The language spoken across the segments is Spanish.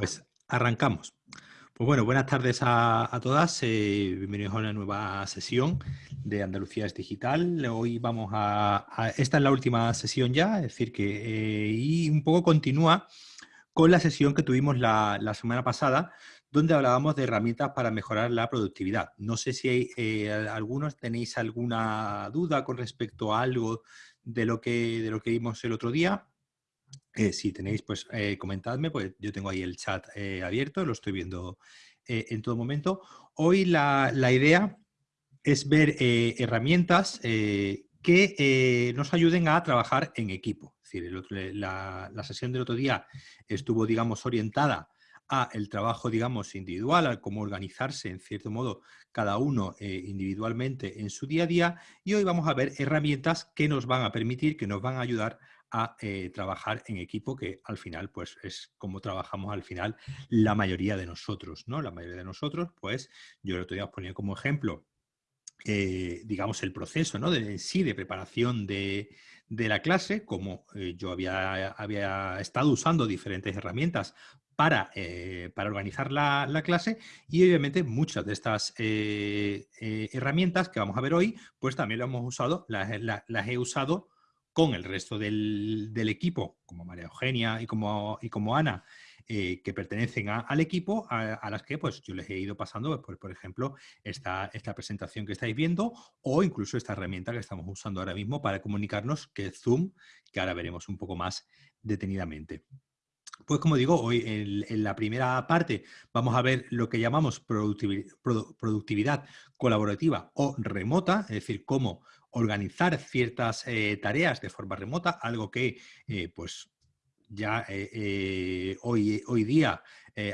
Pues arrancamos. Pues bueno, buenas tardes a, todas. Eh, bienvenidos a una nueva sesión de Andalucía es Digital. Hoy vamos a, Esta es la última sesión ya, es decir que... Eh, y un poco continúa con la sesión que tuvimos la, semana pasada, donde hablábamos de herramientas para mejorar la productividad. No sé si hay, eh, algunos tenéis alguna duda con respecto a algo de lo que, de lo que vimos el otro día. Eh, si tenéis, pues eh, comentadme, pues yo tengo ahí el chat eh, abierto, lo estoy viendo en todo momento. Hoy la, idea es ver herramientas que nos ayuden a trabajar en equipo. Es decir, la, la, sesión del otro día estuvo, digamos, orientada a el trabajo, digamos, individual, a cómo organizarse, en cierto modo, cada uno individualmente en su día a día. Y hoy vamos a ver herramientas que nos van a permitir, que nos van a ayudar a eh, trabajar en equipo, que al final pues es como trabajamos al final la mayoría de nosotros, ¿no? La mayoría de nosotros, pues yo el otro día como ejemplo, eh, digamos, el proceso, ¿no? De, sí, de preparación de, la clase, como eh, yo había, había estado usando diferentes herramientas para, para organizar la, clase y obviamente muchas de estas herramientas que vamos a ver hoy, pues también las hemos usado, las he usado con el resto del, equipo, como María Eugenia y como, y como Ana, eh, que pertenecen al equipo, a, las que pues, yo les he ido pasando, pues, por ejemplo, esta, esta presentación que estáis viendo o incluso esta herramienta que estamos usando ahora mismo para comunicarnos, que es Zoom, que ahora veremos un poco más detenidamente. Pues como digo, hoy en, la primera parte vamos a ver lo que llamamos productividad colaborativa o remota, es decir, cómo organizar ciertas eh, tareas de forma remota, algo que eh, pues ya eh, hoy, hoy día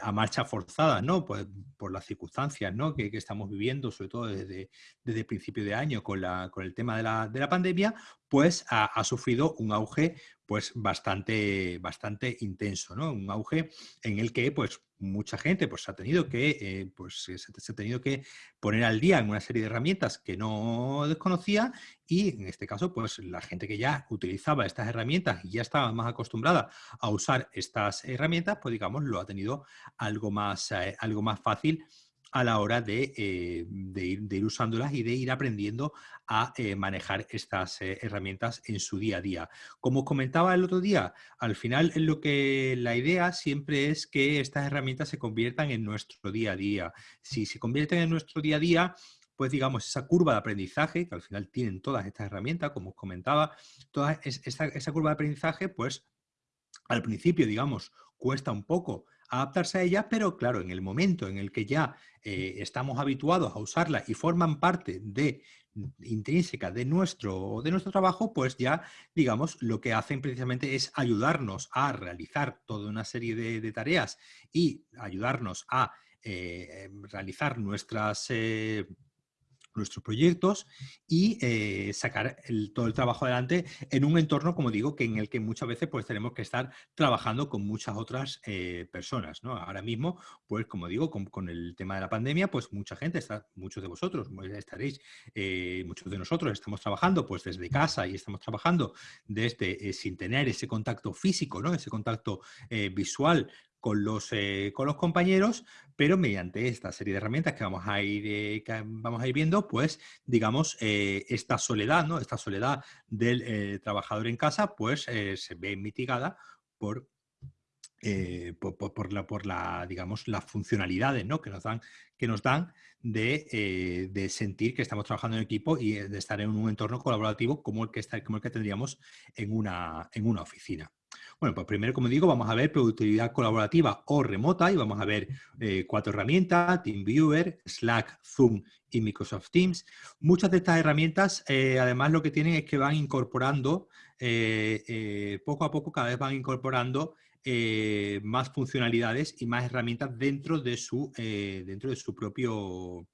a marcha forzada, ¿no? Pues, por las circunstancias ¿no? que, estamos viviendo, sobre todo desde, desde el principio de año con, la, con el tema de la, de la pandemia, pues ha, ha, sufrido un auge pues bastante, bastante intenso, ¿no? Un auge en el que pues mucha gente pues ha tenido que eh, pues se, ha tenido que poner al día en una serie de herramientas que no desconocía y en este caso pues la gente que ya utilizaba estas herramientas y ya estaba más acostumbrada a usar estas herramientas pues digamos lo ha tenido algo más, eh, algo más fácil a la hora de, eh, ir, usándolas y de ir aprendiendo a eh, manejar estas eh, herramientas en su día a día. Como comentaba el otro día, al final lo que la idea siempre es que estas herramientas se conviertan en nuestro día a día. Si se convierten en nuestro día a día, pues digamos, esa curva de aprendizaje, que al final tienen todas estas herramientas, como os comentaba, toda esa curva de aprendizaje, pues al principio, digamos, cuesta un poco adaptarse a ella, pero claro, en el momento en el que ya eh, estamos habituados a usarla y forman parte de intrínseca de nuestro, de nuestro trabajo, pues ya, digamos, lo que hacen precisamente es ayudarnos a realizar toda una serie de, tareas y ayudarnos a eh, realizar nuestras eh, nuestros proyectos y eh, sacar todo el trabajo adelante en un entorno, como digo, que en el que muchas veces pues tenemos que estar trabajando con muchas otras eh, personas. ¿no? Ahora mismo, pues como digo, con, el tema de la pandemia, pues mucha gente, está, muchos de vosotros pues, estaréis, eh, muchos de nosotros estamos trabajando pues desde casa y estamos trabajando desde sin tener ese contacto físico, ¿no? ese contacto visual con los, eh, con los compañeros, pero mediante esta serie de herramientas que vamos a ir, eh, vamos a ir viendo, pues digamos, eh, esta soledad, ¿no? esta soledad del trabajador en casa, pues se ve mitigada por, por, la, digamos, las funcionalidades ¿no? que, nos dan, que nos dan de, de, sentir que estamos trabajando en equipo y de estar en un entorno colaborativo como el que, está, como el que tendríamos en una, en una oficina. Bueno, pues primero, como digo, vamos a ver productividad colaborativa o remota y vamos a ver eh, cuatro herramientas, TeamViewer, Slack, Zoom y Microsoft Teams. Muchas de estas herramientas, eh, además, lo que tienen es que van incorporando, eh, poco a poco, cada vez van incorporando más funcionalidades y más herramientas dentro de su, dentro de su propio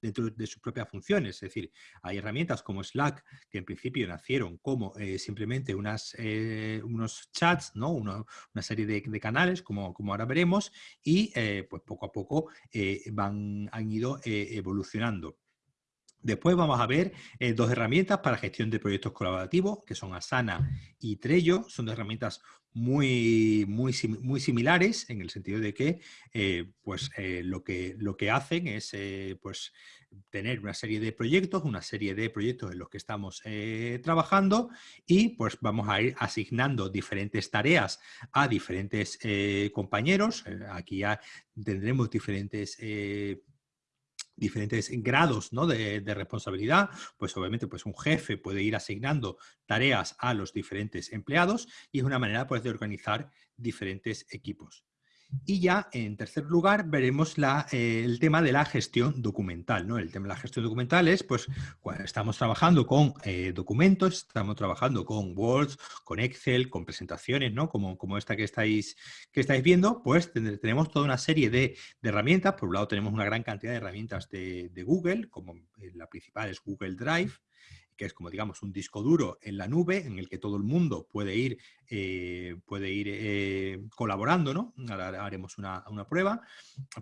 dentro de sus propias funciones. Es decir, hay herramientas como Slack, que en principio nacieron como eh, simplemente unas, eh, unos chats, ¿no? una serie de, canales, como, como, ahora veremos, y eh, pues poco a poco van, han ido evolucionando. Después vamos a ver eh, dos herramientas para gestión de proyectos colaborativos, que son Asana y Trello. Son dos herramientas muy, muy, muy similares en el sentido de que, eh, pues, eh, lo, que lo que hacen es pues, tener una serie de proyectos, una serie de proyectos en los que estamos trabajando y pues vamos a ir asignando diferentes tareas a diferentes compañeros. aquí ya tendremos diferentes diferentes grados ¿no? de, responsabilidad, pues obviamente pues un jefe puede ir asignando tareas a los diferentes empleados y es una manera pues, de organizar diferentes equipos. Y ya en tercer lugar veremos eh, el tema de la gestión documental. ¿no? El tema de la gestión documental es pues cuando estamos trabajando con eh, documentos, estamos trabajando con Word, con Excel, con presentaciones, ¿no? como, como esta que estáis, que estáis viendo, pues tenemos toda una serie de, herramientas. Por un lado tenemos una gran cantidad de herramientas de, de Google, como eh, la principal es Google Drive, que es como digamos un disco duro en la nube en el que todo el mundo puede ir, eh, puede ir eh, colaborando, ¿no? Ahora haremos una, prueba.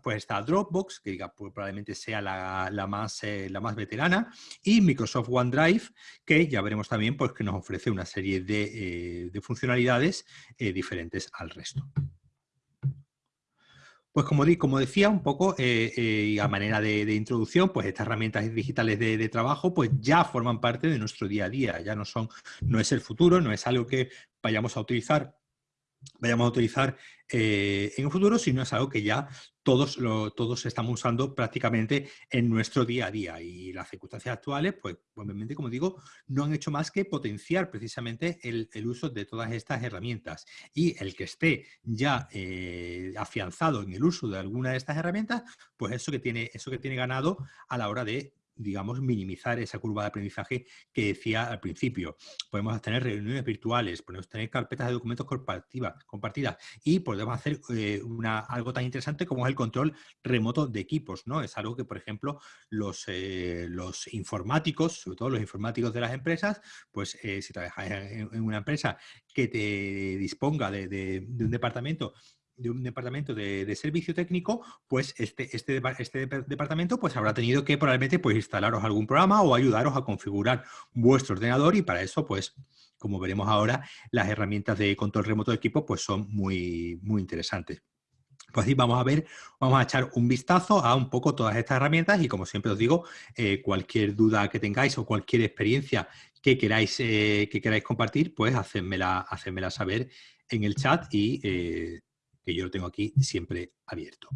Pues está Dropbox, que pues, probablemente sea la, más, eh, la más veterana, y Microsoft OneDrive, que ya veremos también pues, que nos ofrece una serie de, de funcionalidades diferentes al resto. Pues como, como decía un poco, eh, eh, a manera de, introducción, pues estas herramientas digitales de, trabajo pues ya forman parte de nuestro día a día, ya no son, no es el futuro, no es algo que vayamos a utilizar vayamos a utilizar eh, en un futuro, sino es algo que ya todos, todos estamos usando prácticamente en nuestro día a día. Y las circunstancias actuales, pues obviamente, como digo, no han hecho más que potenciar precisamente el, uso de todas estas herramientas. Y el que esté ya eh, afianzado en el uso de alguna de estas herramientas, pues eso que tiene, eso que tiene ganado a la hora de digamos, minimizar esa curva de aprendizaje que decía al principio. Podemos tener reuniones virtuales, podemos tener carpetas de documentos compartidas y podemos hacer eh, una, algo tan interesante como es el control remoto de equipos. ¿no? Es algo que, por ejemplo, los, eh, los informáticos, sobre todo los informáticos de las empresas, pues eh, si trabajas en, una empresa que te disponga de un departamento de un departamento de, servicio técnico, pues este, este, este, departamento pues habrá tenido que probablemente pues instalaros algún programa o ayudaros a configurar vuestro ordenador y para eso pues como veremos ahora las herramientas de control remoto de equipo pues son muy, muy interesantes. Pues así vamos a ver, vamos a echar un vistazo a un poco todas estas herramientas y como siempre os digo, eh, cualquier duda que tengáis o cualquier experiencia que queráis, eh, que queráis compartir, pues hacedmela, hacedmela saber en el chat y eh, que yo lo tengo aquí siempre abierto.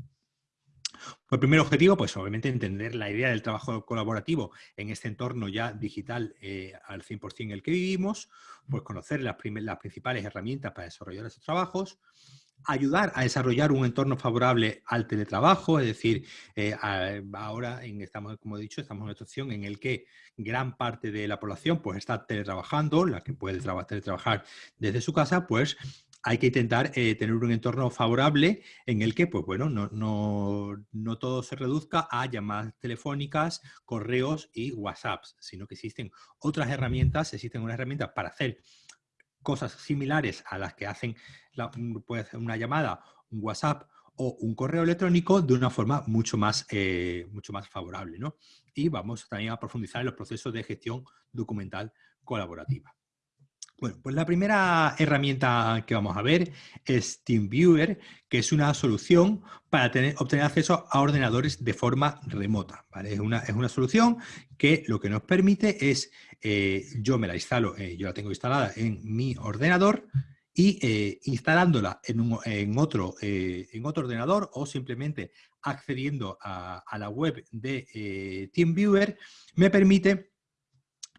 Pues el primer objetivo, pues obviamente entender la idea del trabajo colaborativo en este entorno ya digital eh, al 100% en el que vivimos, pues conocer las, las, principales herramientas para desarrollar esos trabajos, ayudar a desarrollar un entorno favorable al teletrabajo, es decir, eh, ahora en, estamos, como he dicho, estamos en una situación en la que gran parte de la población pues está teletrabajando, la que puede teletrabajar desde su casa, pues hay que intentar eh, tener un entorno favorable en el que, pues bueno, no, todo se reduzca a llamadas telefónicas, correos y WhatsApps, sino que existen otras herramientas, existen unas herramientas para hacer cosas similares a las que hacen puede hacer una llamada, un WhatsApp o un correo electrónico de una forma mucho más, eh, mucho más favorable. ¿no? Y vamos también a profundizar en los procesos de gestión documental colaborativa. Bueno, pues la primera herramienta que vamos a ver es TeamViewer, que es una solución para obtener acceso a ordenadores de forma remota. Es, una, es, una, solución que lo que nos permite es, eh, yo me la instalo, eh, yo la tengo instalada en mi ordenador y eh, instalándola en, otro, en otro ordenador o simplemente accediendo a la web de TeamViewer, me permite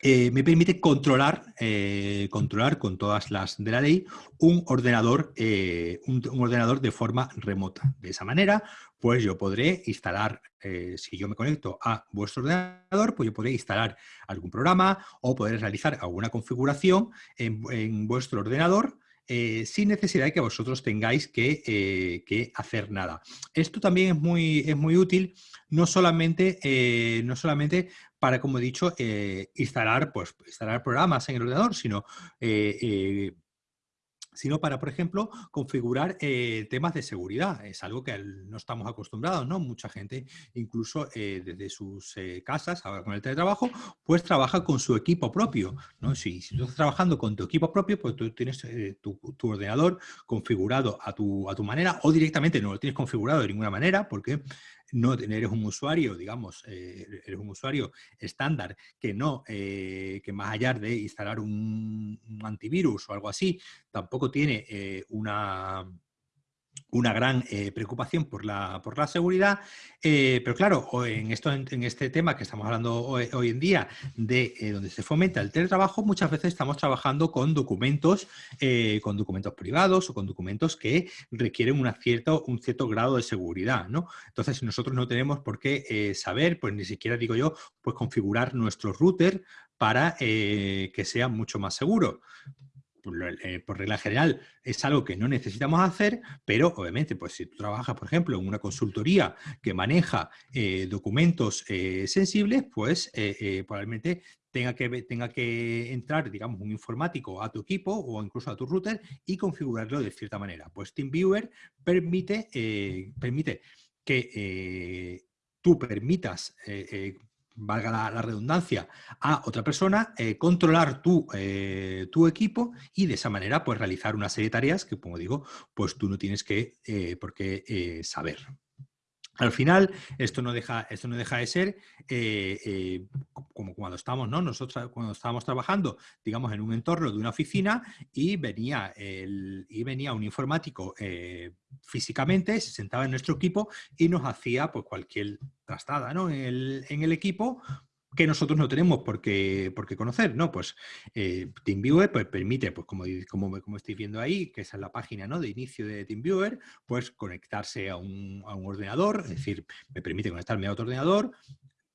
eh, me permite controlar, eh, controlar con todas las de la ley un ordenador, eh, un, ordenador de forma remota. De esa manera, pues yo podré instalar, si yo me conecto a vuestro ordenador, pues yo podré instalar algún programa o poder realizar alguna configuración en, vuestro ordenador sin necesidad de que vosotros tengáis que, que, hacer nada. Esto también es muy, es muy útil, no solamente, no solamente para, como he dicho, eh, instalar, pues, instalar programas en el ordenador, sino eh, sino para, por ejemplo, configurar eh, temas de seguridad. Es algo que no estamos acostumbrados, ¿no? Mucha gente, incluso eh, desde sus eh, casas, ahora con el teletrabajo, pues trabaja con su equipo propio, ¿no? Si, tú estás trabajando con tu equipo propio, pues tú tienes tu, tu, ordenador configurado a tu, a tu manera o directamente no lo tienes configurado de ninguna manera porque no eres un usuario, digamos, eh, eres un usuario estándar que no, eh, que más allá de instalar un, antivirus o algo así, tampoco tiene eh, una, una gran eh, preocupación por la, por la seguridad, eh, pero claro, en, esto, en, este tema que estamos hablando hoy, en día, de eh, donde se fomenta el teletrabajo, muchas veces estamos trabajando con documentos, con documentos privados o con documentos que requieren una cierto, un cierto grado de seguridad, ¿no? Entonces nosotros no tenemos por qué saber, pues ni siquiera digo yo, pues configurar nuestro router para que sea mucho más seguro. Eh, por regla general, es algo que no necesitamos hacer, pero obviamente, pues si tú trabajas, por ejemplo, en una consultoría que maneja eh, documentos eh, sensibles, pues probablemente tenga que, tenga que entrar, digamos, un informático a tu equipo o incluso a tu router y configurarlo de cierta manera. Pues TeamViewer permite, permite que tú permitas valga la, redundancia, a otra persona, eh, controlar tu, eh, tu, equipo y de esa manera pues realizar una serie de tareas que, como digo, pues tú no tienes que, eh, por qué saber. Al final, esto no deja, esto no deja de ser como cuando estamos, ¿no? Nosotros cuando estábamos trabajando, digamos, en un entorno de una oficina y venía, el, y venía un informático físicamente, se sentaba en nuestro equipo y nos hacía pues, cualquier trastada en, el, equipo que nosotros no tenemos por qué, conocer, ¿no? Pues eh, TeamViewer pues, permite, pues como, como, como, estáis viendo ahí, que esa es la página ¿no? de inicio de TeamViewer, pues conectarse a un, ordenador, es decir, me permite conectarme a otro ordenador,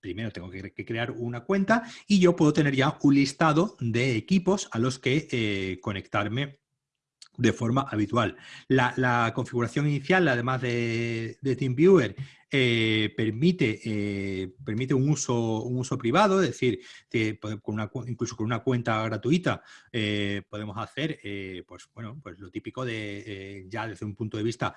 primero tengo que, crear una cuenta y yo puedo tener ya un listado de equipos a los que eh, conectarme de forma habitual. La, configuración inicial, además de, de TeamViewer, eh, permite, eh, permite un uso, un uso privado, es decir, que con una, incluso con una cuenta gratuita eh, podemos hacer pues, bueno, pues lo típico de ya desde un punto de vista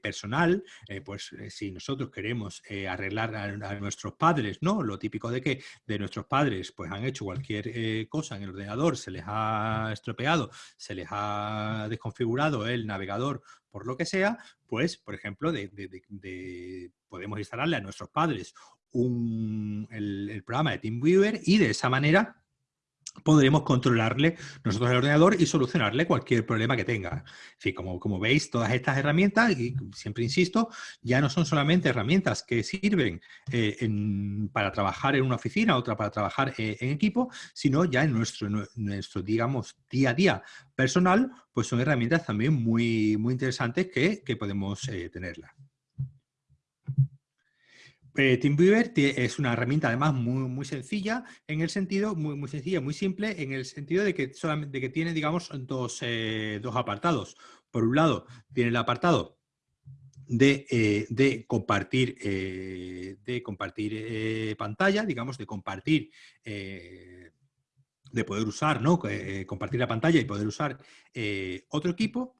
personal, pues si nosotros queremos arreglar a, nuestros padres, ¿no? Lo típico de que de nuestros padres pues han hecho cualquier cosa en el ordenador, se les ha estropeado, se les ha desconfigurado el navegador por lo que sea, pues, por ejemplo, de, podemos instalarle a nuestros padres un, el, el programa de TeamViewer y de esa manera podremos controlarle nosotros el ordenador y solucionarle cualquier problema que tenga. En como, como veis, todas estas herramientas, y siempre insisto, ya no son solamente herramientas que sirven eh, para trabajar en una oficina, otra para trabajar eh, en equipo, sino ya en nuestro, nuestro, digamos, día a día personal, pues son herramientas también muy, muy interesantes que, que podemos eh, tenerlas. Eh, TeamViewer es una herramienta además muy, muy sencilla, en el sentido, muy, muy sencilla, muy simple, en el sentido de que solamente que tiene, digamos, dos, eh, dos apartados. Por un lado, tiene el apartado de, eh, compartir, de compartir pantalla, digamos, de compartir, de poder usar, ¿no? compartir la pantalla y poder usar otro equipo.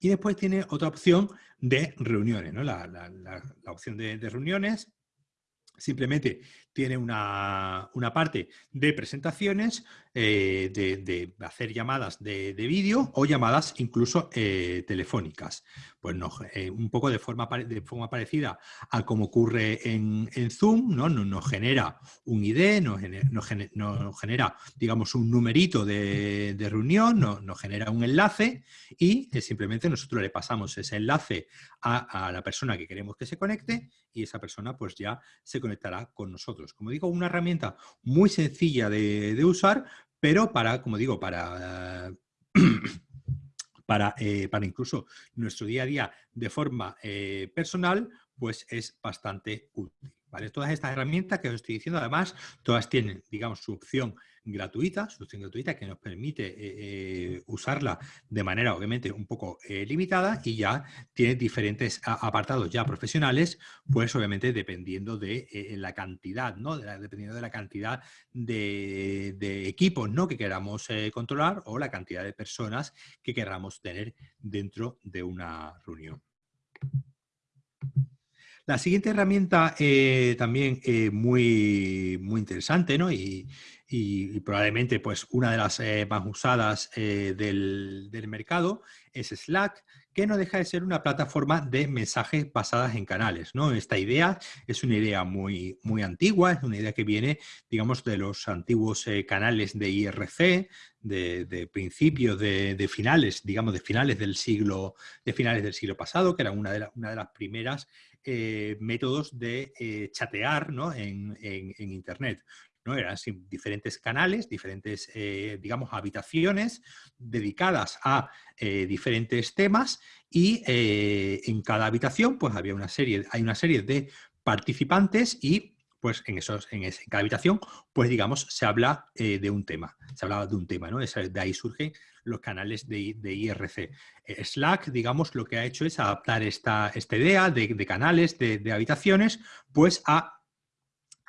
Y después tiene otra opción de reuniones, ¿no? la, opción de, de, reuniones simplemente tiene una, parte de presentaciones, eh, de, hacer llamadas de, vídeo o llamadas incluso eh, telefónicas. Pues no, eh, un poco de forma, de forma parecida a como ocurre en, Zoom, ¿no? Nos, genera un ID, nos genera, digamos, un numerito de, reunión, nos, genera un enlace y simplemente nosotros le pasamos ese enlace a, a la persona que queremos que se conecte y esa persona pues ya se conectará con nosotros. Como digo, una herramienta muy sencilla de, usar, pero para, como digo, para... Para, eh, para, incluso nuestro día a día de forma eh, personal, pues es bastante útil. ¿vale? Todas estas herramientas que os estoy diciendo, además, todas tienen, digamos, su opción gratuita, solución gratuita que nos permite eh, eh, usarla de manera obviamente un poco eh, limitada y ya tiene diferentes apartados ya profesionales, pues obviamente dependiendo de la cantidad, ¿no? dependiendo de la cantidad de, de equipos ¿no? que queramos controlar o la cantidad de personas que queramos tener dentro de una reunión. La siguiente herramienta eh, también eh, muy, muy interesante ¿no? y, probablemente pues, una de las eh, más usadas del, mercado es Slack, que no deja de ser una plataforma de mensajes basadas en canales. ¿no? Esta idea es una idea muy, muy antigua, es una idea que viene digamos, de los antiguos canales de IRC, de, principios, de, finales, digamos, de finales del siglo, de finales del siglo pasado, que era una de, una de las primeras eh, métodos de eh, chatear en, Internet. ¿No? Eran diferentes canales, diferentes, eh, digamos, habitaciones dedicadas a diferentes temas y en cada habitación pues había una serie, hay una serie de participantes y pues en, esos, en, cada habitación, pues digamos, se habla de un tema, se hablaba de un tema, ¿no? De ahí surgen los canales de, IRC. Eh, Slack, digamos, lo que ha hecho es adaptar esta, esta idea de, canales, de, habitaciones, pues a,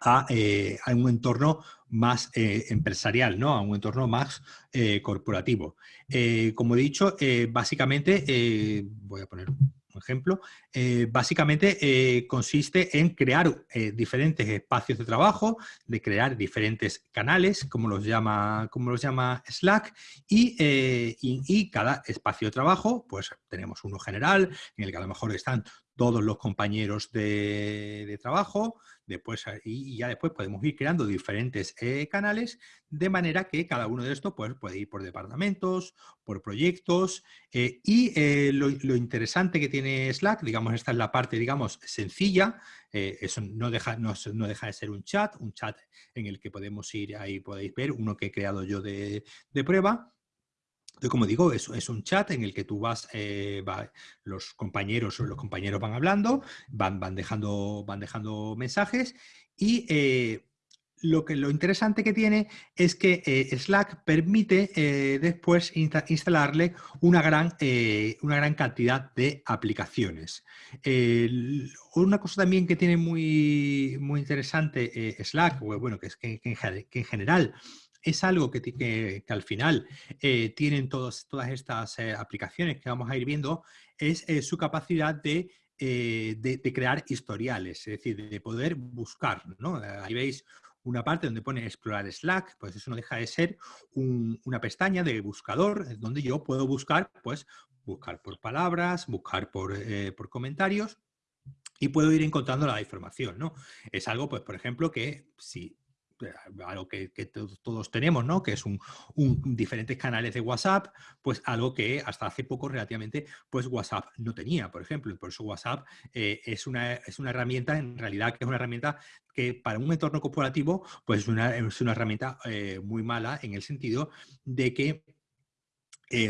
a, eh, un entorno más eh, empresarial, ¿no? a un entorno más corporativo. como he dicho, básicamente, voy a poner ejemplo, eh, básicamente eh, consiste en crear eh, diferentes espacios de trabajo, de crear diferentes canales, como los llama, como los llama Slack, y, y, cada espacio de trabajo, pues tenemos uno general, en el que a lo mejor están todos los compañeros de, trabajo, después, y ya después podemos ir creando diferentes eh, canales, de manera que cada uno de estos pues, puede ir por departamentos, por proyectos, eh, y eh, lo, interesante que tiene Slack, digamos, esta es la parte, digamos, sencilla, eso no deja, no, deja de ser un chat, un chat en el que podemos ir, ahí podéis ver, uno que he creado yo de prueba, como digo, es, es, un chat en el que tú vas, eh, los compañeros los compañeros van hablando, van, van, dejando, van dejando mensajes y eh, lo, que, lo interesante que tiene es que eh, Slack permite después instalarle una gran, una gran cantidad de aplicaciones. una cosa también que tiene muy, muy interesante Slack, bueno, que es que en general es algo que, que, al final eh, tienen todas estas eh, aplicaciones que vamos a ir viendo, es eh, su capacidad de, de, crear historiales, es decir, de poder buscar. ¿no? Ahí veis una parte donde pone explorar Slack, pues eso no deja de ser una pestaña de buscador donde yo puedo buscar, pues buscar por palabras, buscar por, por comentarios y puedo ir encontrando la información, ¿no? Es algo, pues, por ejemplo, que si algo que, todos tenemos, ¿no? que es un, diferentes canales de WhatsApp, pues algo que hasta hace poco relativamente pues WhatsApp no tenía, por ejemplo, por eso WhatsApp eh, es, una, es una herramienta, en realidad que es una herramienta que para un entorno corporativo pues es una, es una herramienta eh, muy mala en el sentido de que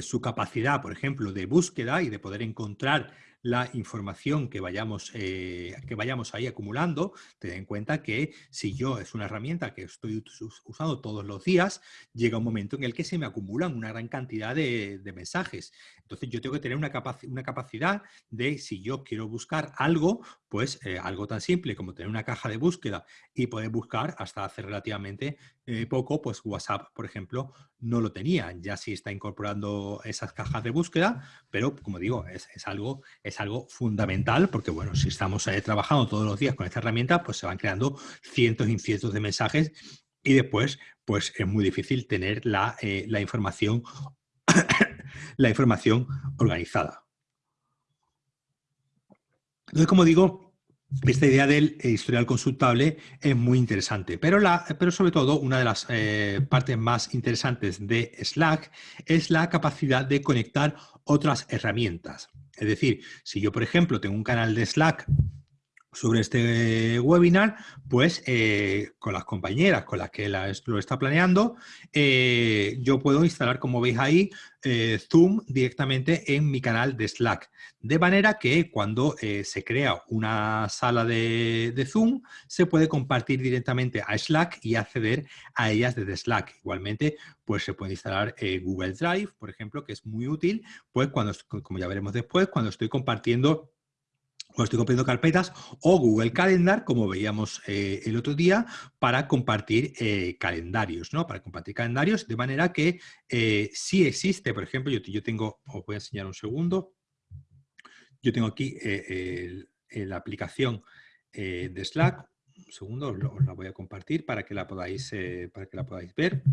su capacidad, por ejemplo, de búsqueda y de poder encontrar la información que vayamos, eh, que vayamos ahí acumulando, ten en cuenta que si yo es una herramienta que estoy usando todos los días, llega un momento en el que se me acumulan una gran cantidad de, mensajes. Entonces yo tengo que tener una, una, capacidad de, si yo quiero buscar algo, pues eh, algo tan simple como tener una caja de búsqueda y poder buscar hasta hace relativamente eh, poco, pues WhatsApp, por ejemplo, no lo tenía. Ya sí está incorporando esas cajas de búsqueda, pero como digo, es, es algo es algo fundamental porque, bueno, si estamos eh, trabajando todos los días con esta herramienta, pues se van creando cientos y cientos de mensajes y después, pues es muy difícil tener la, eh, información, la información organizada. Entonces, como digo, esta idea del historial consultable es muy interesante, pero, la, pero sobre todo una de las eh, partes más interesantes de Slack es la capacidad de conectar otras herramientas. Es decir, si yo, por ejemplo, tengo un canal de Slack sobre este webinar, pues eh, con las compañeras con las que lo está planeando, eh, yo puedo instalar, como veis ahí, eh, Zoom directamente en mi canal de Slack. De manera que cuando se crea una sala de, de, Zoom, se puede compartir directamente a Slack y acceder a ellas desde Slack. Igualmente, pues se puede instalar Google Drive, por ejemplo, que es muy útil, pues cuando, como ya veremos después, cuando estoy compartiendo cuando estoy compartiendo carpetas, o Google Calendar, como veíamos eh, el otro día, para compartir eh, calendarios, ¿no? Para compartir calendarios, de manera que eh, si existe, por ejemplo, yo, yo, tengo, os voy a enseñar un segundo, yo tengo aquí la aplicación de Slack, un segundo, os, la voy a compartir para que la podáis, para que la podáis ver.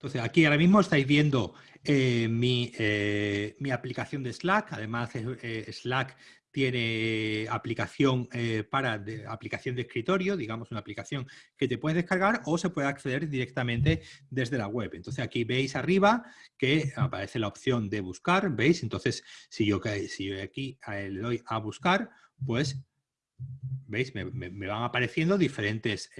Entonces, aquí ahora mismo estáis viendo eh, eh, mi, aplicación de Slack. Además, eh, Slack tiene aplicación para de, aplicación de escritorio, digamos una aplicación que te puedes descargar o se puede acceder directamente desde la web. Entonces aquí veis arriba que aparece la opción de buscar, ¿veis? Entonces si yo, si yo aquí le doy a buscar, pues ¿Veis? Me, van apareciendo diferentes,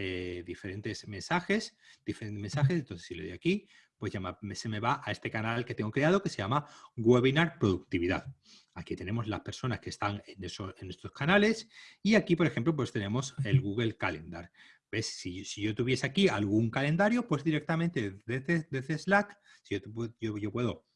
diferentes mensajes, diferentes mensajes. Entonces, si le doy aquí, pues ya se me va a este canal que tengo creado que se llama Webinar Productividad. Aquí tenemos las personas que están en, en estos canales y aquí, por ejemplo, pues tenemos el Google Calendar. ¿Ves? Si, yo tuviese aquí algún calendario, pues directamente desde, Slack, si yo, yo puedo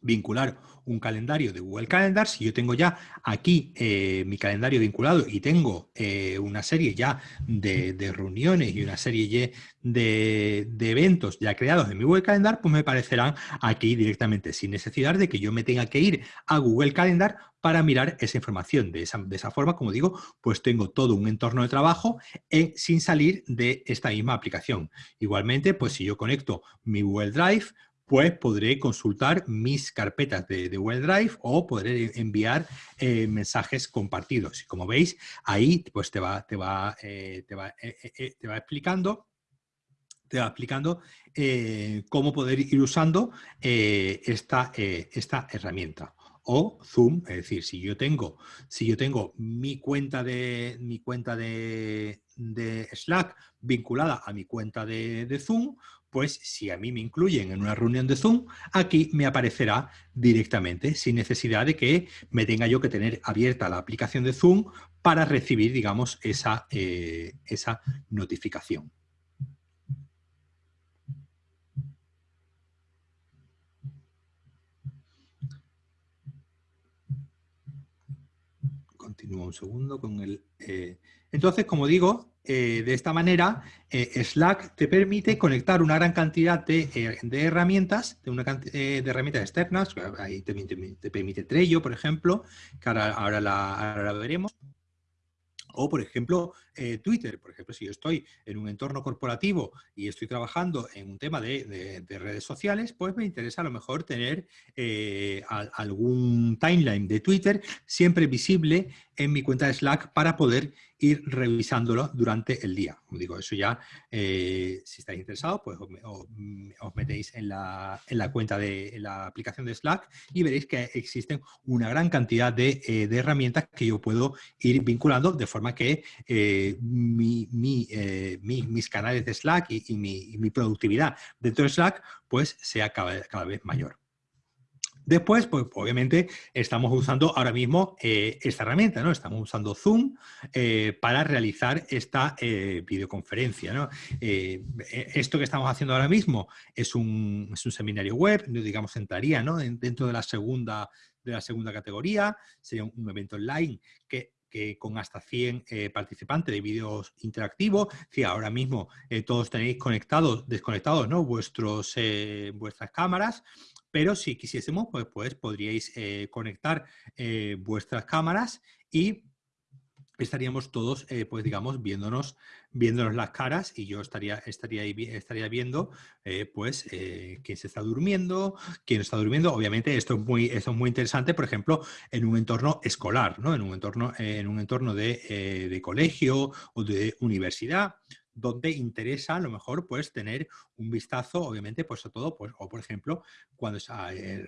vincular un calendario de Google Calendar, si yo tengo ya aquí eh, mi calendario vinculado y tengo eh, una serie ya de, reuniones y una serie de, de, eventos ya creados en mi Google Calendar, pues me aparecerán aquí directamente, sin necesidad de que yo me tenga que ir a Google Calendar para mirar esa información. De esa, de esa forma, como digo, pues tengo todo un entorno de trabajo eh, sin salir de esta misma aplicación. Igualmente, pues si yo conecto mi Google Drive, pues podré consultar mis carpetas de, Google Drive o podré enviar eh, mensajes compartidos. Y como veis, ahí pues te va, te va, eh, te va, eh, te va explicando te va explicando cómo poder ir usando esta, esta herramienta o Zoom, es decir, si yo tengo, si yo tengo mi cuenta de mi cuenta de, Slack vinculada a mi cuenta de, de, Zoom, pues si a mí me incluyen en una reunión de Zoom, aquí me aparecerá directamente, sin necesidad de que me tenga yo que tener abierta la aplicación de Zoom para recibir, digamos, esa, eh, esa notificación. Continúo un segundo con el... Eh, entonces, como digo, eh, de esta manera, eh, Slack te permite conectar una gran cantidad de, eh, herramientas, de, una de herramientas externas, ahí te, te, permite Trello, por ejemplo, que ahora, la, veremos, o, por ejemplo, Twitter. Por ejemplo, si yo estoy en un entorno corporativo y estoy trabajando en un tema de, redes sociales, pues me interesa a lo mejor tener algún timeline de Twitter siempre visible en mi cuenta de Slack para poder ir revisándolo durante el día. Como digo, eso ya, eh, si estáis interesados, pues mm, os, metéis en la, cuenta de la aplicación de Slack y veréis que existen una gran cantidad de, eh, herramientas que yo puedo ir vinculando de forma que eh, mis canales de Slack y, mi, productividad dentro de Slack pues sea cada vez mayor. Después, pues obviamente estamos usando ahora mismo eh, esta herramienta, ¿no? Estamos usando Zoom eh, para realizar esta eh, videoconferencia, esto que estamos haciendo ahora mismo es un, seminario web, digamos, entraría ¿no? dentro de la segunda de la segunda categoría, sería un, evento online que con hasta 100 participantes de vídeos interactivos. Si ahora mismo todos tenéis conectados, desconectados ¿no? Vuestros, vuestras cámaras pero si quisiésemos, pues, pues podríais eh, conectar eh, vuestras cámaras y estaríamos todos, eh, pues digamos, viéndonos, viéndonos las caras y yo estaría, estaría, estaría viendo, pues, quién se está durmiendo, quién está durmiendo. Obviamente esto es, muy, esto es muy interesante, por ejemplo, en un entorno escolar, ¿no? En un entorno, en un entorno de, de colegio o de universidad, donde interesa a lo mejor pues tener un vistazo, obviamente, pues a todo, pues, o por ejemplo, cuando se ha, eh,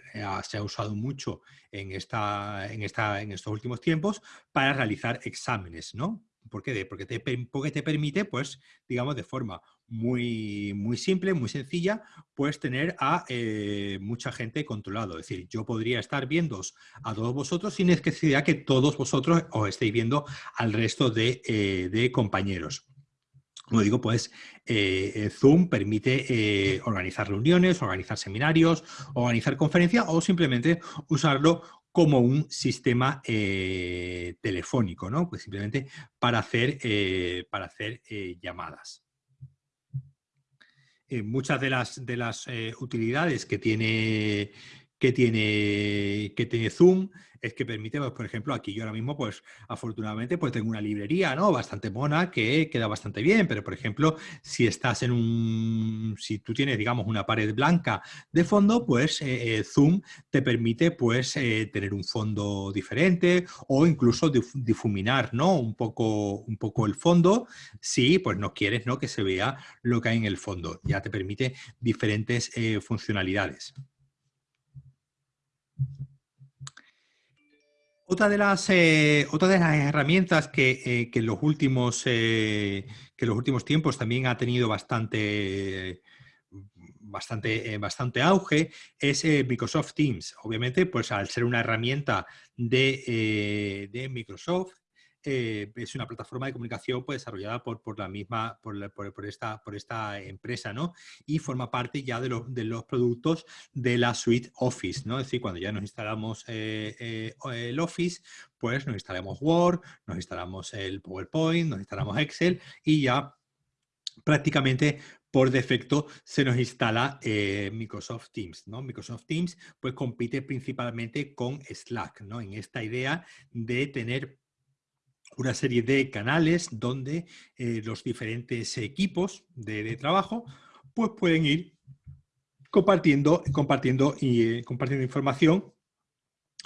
usado mucho en, esta, en, esta, en estos últimos tiempos para realizar exámenes, ¿no? ¿Por qué? Porque te, porque te permite, pues, digamos, de forma muy, muy simple, muy sencilla, pues tener a eh, mucha gente controlado. Es decir, yo podría estar viendo a todos vosotros sin necesidad que todos vosotros os estéis viendo al resto de, eh, compañeros. Como digo, pues eh, Zoom permite organizar reuniones, organizar seminarios, organizar conferencias o simplemente usarlo como un sistema eh, telefónico, ¿no? Pues simplemente para hacer, eh, para hacer eh, llamadas. muchas de las, de las utilidades que tiene, que, tiene, que tiene Zoom es que permite, pues, por ejemplo, aquí yo ahora mismo, pues afortunadamente, pues tengo una librería, ¿no? Bastante mona, que queda bastante bien, pero por ejemplo, si estás en un, si tú tienes, digamos, una pared blanca de fondo, pues eh, eh, Zoom te permite, pues, eh, tener un fondo diferente o incluso difuminar, ¿no? Un poco, un poco el fondo, si pues no quieres, ¿no? Que se vea lo que hay en el fondo. Ya te permite diferentes funcionalidades. Otra de las, eh, de las herramientas que, eh, en los últimos, eh, que los últimos tiempos también ha tenido bastante, bastante, bastante auge es Microsoft Teams. Obviamente, pues al ser una herramienta de, de Microsoft, eh, es una plataforma de comunicación pues, desarrollada por, por la misma, por, por, esta, por esta empresa, ¿no? Y forma parte ya de, de, los productos de la suite Office, ¿no? Es decir, cuando ya nos instalamos eh, eh, el Office, pues nos instalamos Word, nos instalamos el PowerPoint, nos instalamos Excel y ya prácticamente por defecto se nos instala Microsoft Teams. ¿no? Microsoft Teams pues compite principalmente con Slack, ¿no? en esta idea de tener una serie de canales donde eh, los diferentes equipos de, trabajo pues pueden ir compartiendo, compartiendo, y, eh, compartiendo información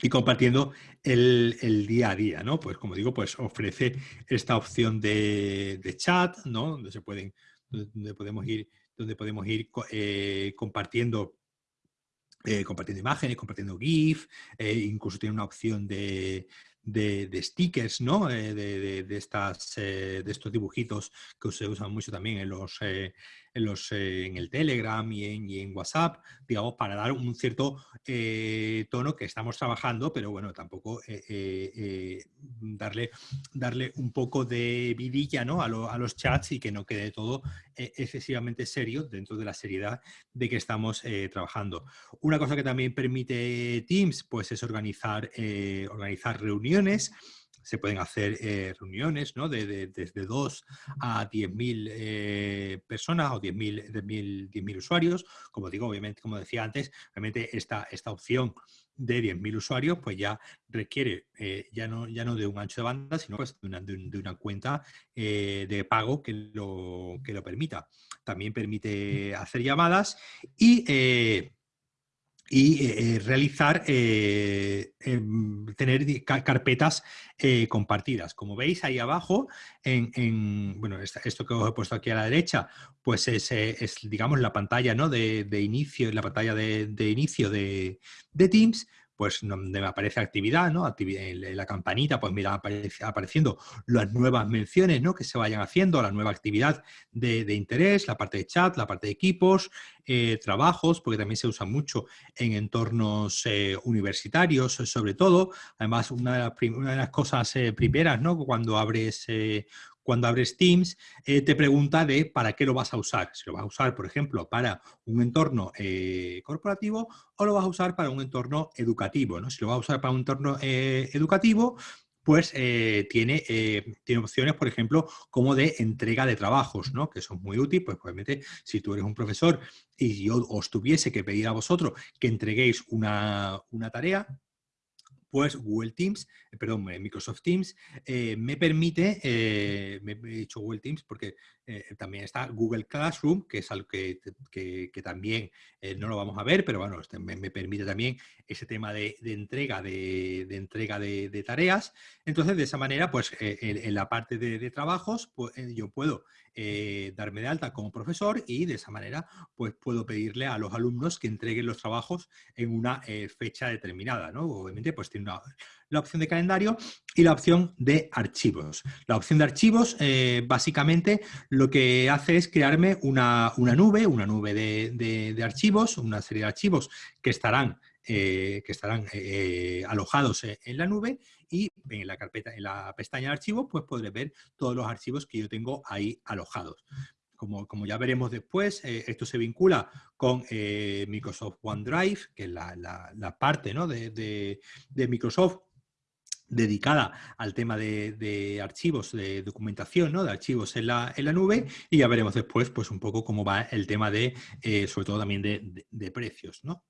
y compartiendo el, día a día, ¿no? Pues como digo, pues ofrece esta opción de, chat, ¿no? Donde se pueden, donde podemos ir, donde podemos ir eh, compartiendo compartiendo imágenes, compartiendo GIF, incluso tiene una opción de, de, stickers, ¿no? Eh, de, estas, eh, de estos dibujitos que se usan mucho también en los, eh, en, los, en el Telegram y en, y en, WhatsApp, digamos, para dar un cierto tono que estamos trabajando, pero bueno, tampoco darle, darle un poco de vidilla ¿no? a, a, los chats y que no quede todo excesivamente serio dentro de la seriedad de que estamos trabajando. Una cosa que también permite Teams, pues es organizar, organizar reuniones se pueden hacer eh, reuniones ¿no? de, desde 2 a 10.000 eh, personas o 10.000 usuarios. Como digo, obviamente, como decía antes, obviamente esta, esta opción de 10.000 usuarios pues ya requiere eh, ya, no, ya no de un ancho de banda, sino pues de, una, de, una, cuenta de pago que lo, que lo permita. También permite hacer llamadas y y eh, realizar, eh, em, tener carpetas eh, compartidas. Como veis ahí abajo, en, bueno, esto que os he puesto aquí a la derecha, pues es, digamos, la pantalla ¿no? de, inicio, la pantalla de, de inicio de, de Teams, pues donde me aparece actividad, ¿no? en la campanita, pues mira, aparece, apareciendo las nuevas menciones, ¿no? Que se vayan haciendo, la nueva actividad de, interés, la parte de chat, la parte de equipos, eh, trabajos, porque también se usa mucho en entornos eh, universitarios, sobre todo. Además, una de las, cosas eh, primeras, ¿no? Cuando abres cuando abres Teams, eh, te pregunta de para qué lo vas a usar. Si lo vas a usar, por ejemplo, para un entorno eh, corporativo o lo vas a usar para un entorno educativo. ¿no? Si lo vas a usar para un entorno eh, educativo, pues tiene, tiene opciones, por ejemplo, como de entrega de trabajos, ¿no? que son muy útiles, pues obviamente si tú eres un profesor y yo os tuviese que pedir a vosotros que entreguéis una, una tarea, pues Google Teams, eh, perdón, eh, Microsoft Teams, eh, me permite, me he dicho Google Teams porque también está Google Classroom, que es algo que, también no lo vamos a ver, pero bueno, este me, permite también ese tema de, entrega, de, entrega de, tareas. Entonces, de esa manera, pues en, la parte de, trabajos, pues, yo puedo eh, darme de alta como profesor y de esa manera pues puedo pedirle a los alumnos que entreguen los trabajos en una eh, fecha determinada. ¿no? Obviamente pues tiene la opción de calendario y la opción de archivos. La opción de archivos eh, básicamente lo que hace es crearme una, nube, una nube de, archivos, una serie de archivos que estarán que estarán alojados en la nube y en la carpeta, en la pestaña de archivos, pues podré ver todos los archivos que yo tengo ahí alojados. Como, como ya veremos después, eh, esto se vincula con eh, Microsoft OneDrive, que es la, parte ¿no? de, Microsoft dedicada al tema de, archivos, de documentación, ¿no? de archivos en la, en la, nube, y ya veremos después pues, un poco cómo va el tema de, eh, sobre todo también de, precios. ¿no?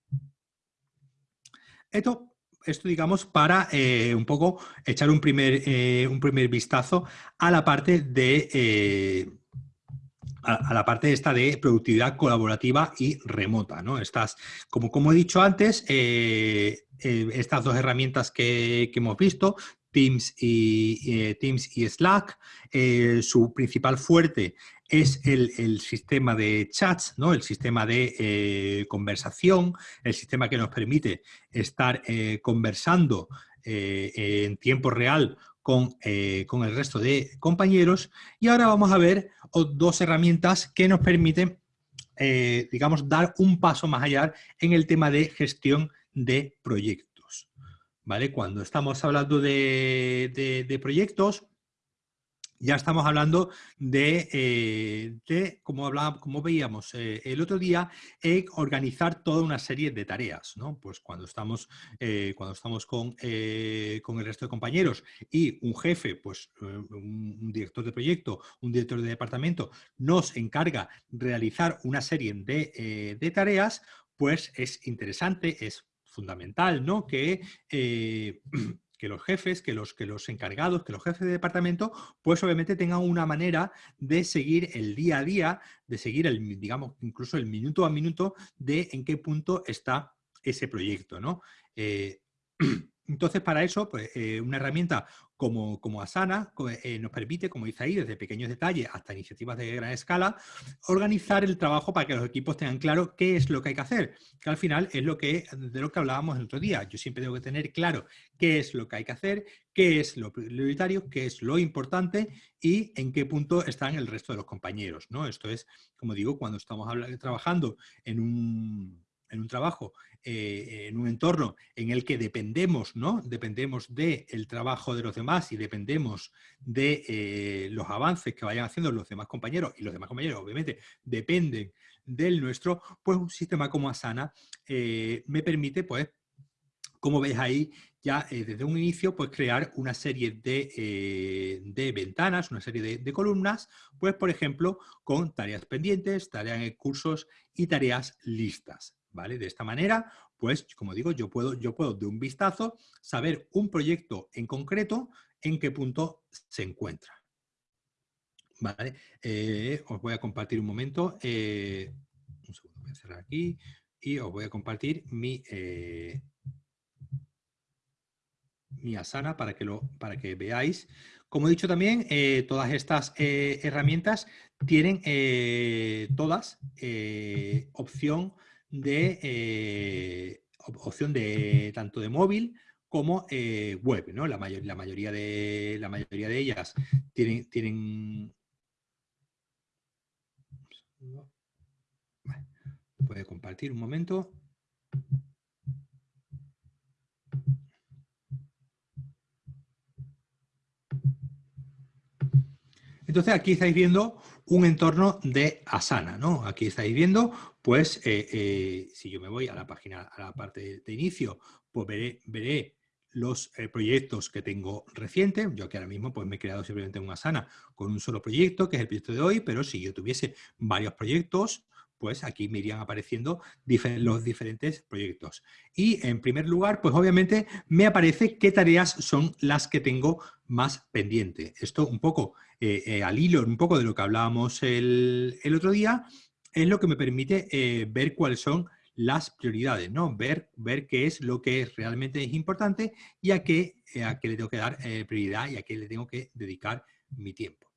Esto esto, digamos, para eh, un poco echar un primer, eh, un primer vistazo a la parte de... Eh, a, la parte esta de productividad colaborativa y remota, ¿no? Estas, como, como he dicho antes, estas dos herramientas que, que, hemos visto, Teams y, Teams y Slack, su principal fuerte es el, sistema de chats, ¿no? el sistema de eh, conversación, el sistema que nos permite estar eh, conversando eh, en tiempo real con, con, el resto de compañeros. Y ahora vamos a ver dos herramientas que nos permiten, digamos, dar un paso más allá en el tema de gestión de proyectos. ¿Vale? Cuando estamos hablando de, de proyectos, ya estamos hablando de, eh, como, como veíamos eh, el otro día, organizar toda una serie de tareas. ¿no? Pues cuando estamos, eh, cuando estamos con, con, el resto de compañeros y un jefe, pues un, director de proyecto, un director de departamento, nos encarga realizar una serie de, de tareas, pues es interesante, es fundamental, ¿no? Que que los jefes, que los, que los encargados, que los jefes de departamento, pues obviamente tengan una manera de seguir el día a día, de seguir el, digamos, incluso el minuto a minuto de en qué punto está ese proyecto, ¿no? Eh, entonces, para eso, pues, eh, una herramienta como, Asana eh, nos permite, como dice ahí, desde pequeños detalles hasta iniciativas de gran escala, organizar el trabajo para que los equipos tengan claro qué es lo que hay que hacer, que al final es lo que, de lo que hablábamos el otro día. Yo siempre tengo que tener claro qué es lo que hay que hacer, qué es lo prioritario, qué es lo importante y en qué punto están el resto de los compañeros. ¿no? Esto es, como digo, cuando estamos trabajando en un, en un trabajo eh, en un entorno en el que dependemos, ¿no? Dependemos del trabajo de los demás y dependemos de eh, los avances que vayan haciendo los demás compañeros, y los demás compañeros obviamente dependen del nuestro, pues un sistema como Asana eh, me permite, pues, como veis ahí, ya desde un inicio, pues crear una serie de, ventanas, una serie de, de, columnas, pues por ejemplo, con tareas pendientes, tareas en cursos y tareas listas. ¿Vale? De esta manera, pues, como digo, yo puedo, yo puedo de un vistazo saber un proyecto en concreto en qué punto se encuentra. ¿Vale? Eh, os voy a compartir un momento. Eh, un segundo, voy a cerrar aquí y os voy a compartir mi, eh, mi Asana para que, lo, para que veáis. Como he dicho también, todas estas herramientas tienen todas opción de eh, opción de tanto de móvil como eh, web, ¿no? La, la, mayoría de, la mayoría de ellas tienen... tienen... Puede compartir un momento. Entonces aquí estáis viendo un entorno de Asana, ¿no? Aquí estáis viendo pues eh, eh, si yo me voy a la página, a la parte de, inicio, pues veré, los eh, proyectos que tengo recientes. Yo aquí ahora mismo pues me he creado simplemente una sana con un solo proyecto, que es el proyecto de hoy, pero si yo tuviese varios proyectos, pues aquí me irían apareciendo los diferentes proyectos. Y en primer lugar, pues obviamente me aparece qué tareas son las que tengo más pendiente. Esto un poco al hilo, un poco de lo que hablábamos el, el otro día, es lo que me permite eh, ver cuáles son las prioridades, ¿no? Ver, ver qué es lo que realmente es importante y a qué, eh, a qué le tengo que dar eh, prioridad y a qué le tengo que dedicar mi tiempo.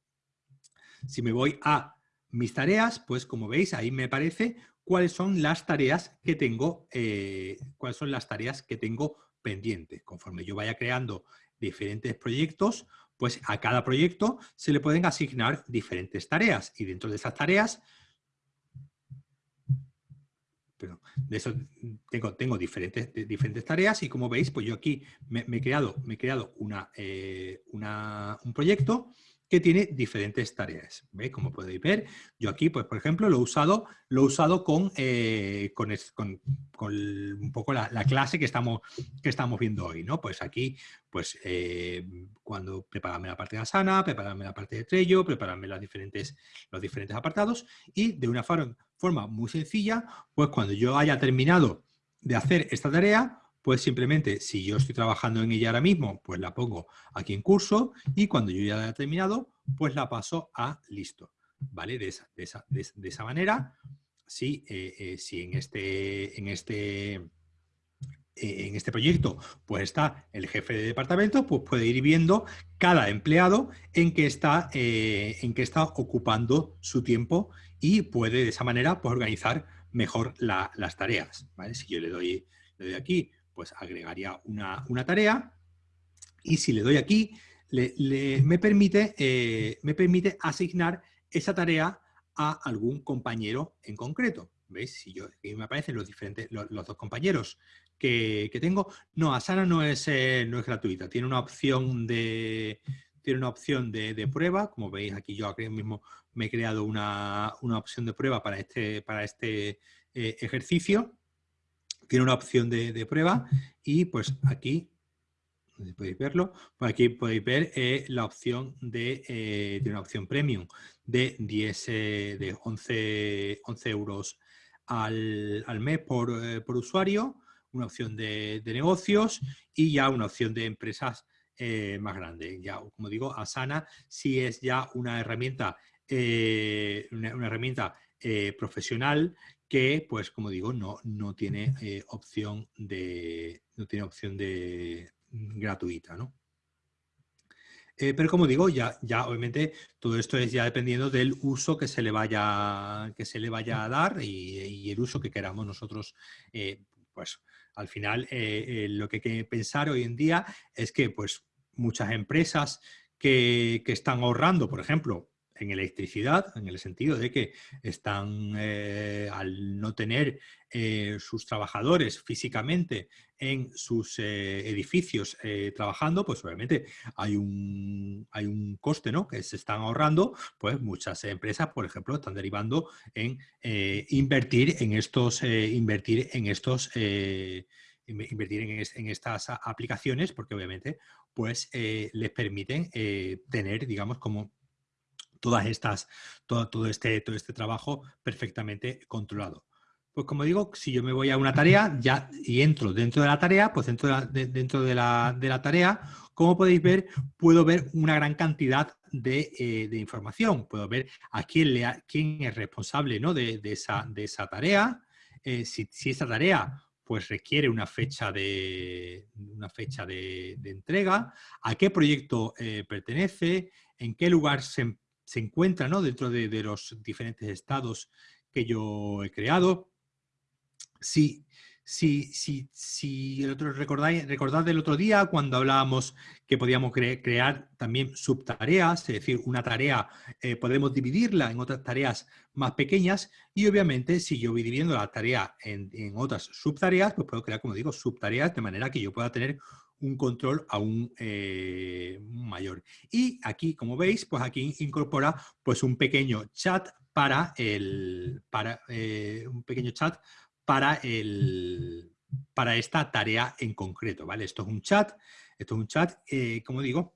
Si me voy a mis tareas, pues como veis, ahí me aparece cuáles son las tareas que tengo, eh, cuáles son las tareas que tengo pendientes. Conforme yo vaya creando diferentes proyectos, pues a cada proyecto se le pueden asignar diferentes tareas y dentro de esas tareas de eso tengo, tengo diferentes, diferentes tareas y como veis, pues yo aquí me, he creado, me he creado una, eh, un proyecto que tiene diferentes tareas. ¿Veis? Como podéis ver, yo aquí, pues por ejemplo, lo he usado, lo usado con, eh, con, un poco la, clase que estamos, que estamos viendo hoy. ¿no? Pues aquí, pues eh, cuando prepararme la parte de Asana, prepararme la parte de Trello, prepararme las diferentes, los diferentes apartados y de una forma muy sencilla, pues cuando yo haya terminado de hacer esta tarea, pues simplemente si yo estoy trabajando en ella ahora mismo, pues la pongo aquí en curso y cuando yo ya la he terminado, pues la paso a listo. ¿Vale? De esa, de esa, manera, si, eh, eh, si en este, en este eh, en este proyecto pues está el jefe de departamento, pues puede ir viendo cada empleado en que está, en que está ocupando su tiempo y puede de esa manera pues, organizar mejor las tareas. ¿vale? Si yo le doy, le doy aquí pues agregaría una, tarea y si le doy aquí, me, permite, eh, me permite asignar esa tarea a algún compañero en concreto. ¿Veis? Si yo, aquí me aparecen los, diferentes, los, dos compañeros que, tengo. No, Asana no es, eh, no es gratuita, tiene una opción de, tiene una opción de, prueba. Como veis aquí yo mismo me he creado una, opción de prueba para este, para este eh, ejercicio tiene una opción de, prueba y pues aquí podéis verlo, pues aquí podéis ver eh, la opción de, eh, una opción premium de 10, eh, de 11, 11 euros al, mes por, usuario, una opción de, negocios y ya una opción de empresas más grande. Ya, como digo, Asana sí es ya una herramienta, una, herramienta profesional que, pues como digo, no, no tiene eh, opción de no tiene opción de mm, gratuita, ¿no? Eh, pero como digo, ya, ya obviamente todo esto es ya dependiendo del uso que se le vaya, que se le vaya a dar y, el uso que queramos nosotros, eh, pues al final lo que hay que pensar hoy en día es que pues muchas empresas que, que están ahorrando, por ejemplo, en electricidad, en el sentido de que están, eh, al no tener eh, sus trabajadores físicamente en sus eh, edificios trabajando, pues obviamente hay un, hay un coste ¿no? que se están ahorrando, pues muchas empresas, por ejemplo, están derivando en invertir en estos, invertir en estos invertir en, estas aplicaciones porque obviamente pues les permiten tener digamos como todas estas, todo, todo, este, todo este trabajo perfectamente controlado. Pues como digo, si yo me voy a una tarea ya y entro dentro de la tarea, pues dentro de la, dentro de la, tarea, como podéis ver, puedo ver una gran cantidad de, eh, información. Puedo ver a quién, le quién es responsable ¿no? de, esa, de esa tarea, eh, si, si, esa tarea pues requiere una fecha de, una fecha de, entrega, a qué proyecto eh, pertenece, en qué lugar se, se encuentra ¿no? dentro de, los diferentes estados que yo he creado. Si, si, si, si el otro, recordáis, recordad del otro día cuando hablábamos que podíamos crear también subtareas, es decir, una tarea eh, podemos dividirla en otras tareas más pequeñas y obviamente si yo voy dividiendo la tarea en, en otras subtareas, pues puedo crear, como digo, subtareas de manera que yo pueda tener un control aún eh, mayor. Y aquí, como veis, pues aquí incorpora pues un pequeño chat para el, para, eh, un pequeño chat para el, para esta tarea en concreto, ¿vale? Esto es un chat, esto es un chat, eh, como digo,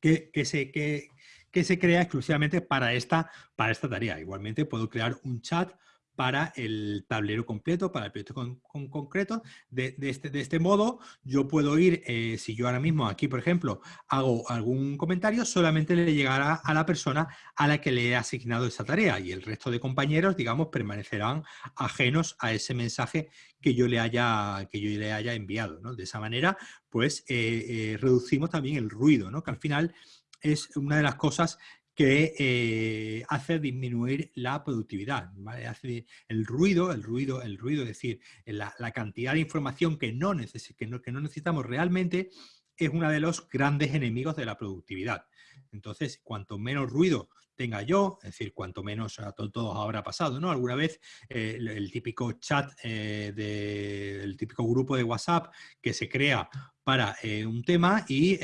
que, que, se, que, que se crea exclusivamente para esta, para esta tarea. Igualmente puedo crear un chat para el tablero completo, para el proyecto con, concreto. De, este, de, este, modo, yo puedo ir, eh, si yo ahora mismo aquí, por ejemplo, hago algún comentario, solamente le llegará a la persona a la que le he asignado esa tarea y el resto de compañeros, digamos, permanecerán ajenos a ese mensaje que yo le haya, que yo le haya enviado. De esa manera, pues, eh, eh, reducimos también el ruido, ¿no? que al final es una de las cosas que hace disminuir la productividad, Hace el ruido, el ruido, el ruido, es decir, la, cantidad de información que no, que no necesitamos realmente es uno de los grandes enemigos de la productividad. Entonces, cuanto menos ruido tenga yo, es decir, cuanto menos a todos habrá pasado, ¿no? Alguna vez eh, el, típico chat eh, del típico grupo de WhatsApp que se crea para eh, un tema y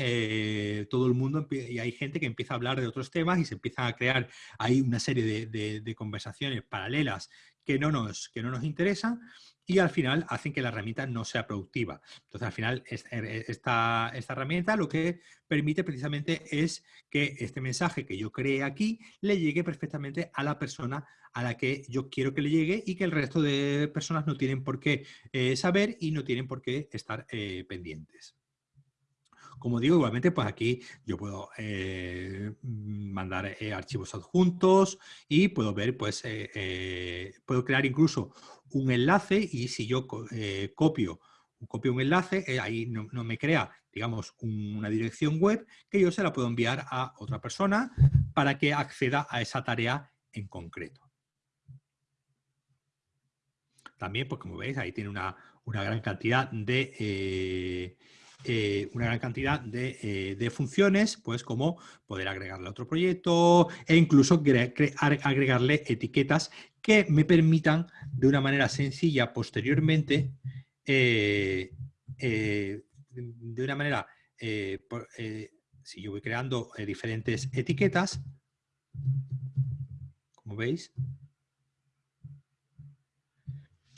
todo el mundo, y hay gente que empieza a hablar de otros temas y se empieza a crear ahí una serie de, conversaciones paralelas que no nos, que no nos interesan y al final hacen que la herramienta no sea productiva. Entonces, al final, er, esta, esta herramienta lo que permite precisamente es que este mensaje que yo cree aquí le llegue perfectamente a la persona a la que yo quiero que le llegue y que el resto de personas no tienen por qué eh, saber y no tienen por qué estar eh, pendientes. Como digo, igualmente, pues aquí yo puedo eh, mandar archivos adjuntos y puedo ver, pues, puedo crear incluso un enlace y si yo eh, copio, copio un enlace, eh, ahí no, me crea, digamos, una dirección web que yo se la puedo enviar a otra persona para que acceda a esa tarea en concreto. También, pues como veis, ahí tiene una, gran cantidad de... Eh, una gran cantidad de, de, funciones, pues como poder agregarle a otro proyecto e incluso agregarle etiquetas que me permitan de una manera sencilla posteriormente, eh, eh, de una manera, eh, si yo voy creando diferentes etiquetas, como veis,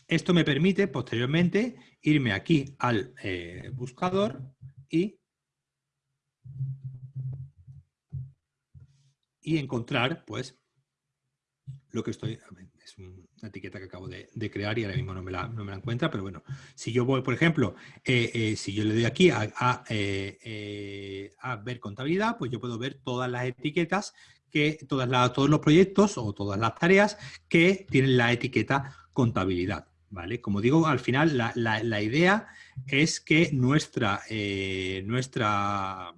esto me permite posteriormente irme aquí al buscador y, y encontrar pues lo que estoy es una etiqueta que acabo de, crear y ahora mismo no me, la, no me, la, encuentra, pero bueno, si yo voy, por ejemplo, eh, eh, si yo le doy aquí a, eh, a, ver contabilidad, pues yo puedo ver todas las etiquetas, que todas las, todos los proyectos o todas las tareas que tienen la etiqueta contabilidad. ¿Vale? Como digo, al final la, la idea es que nuestra, nuestra,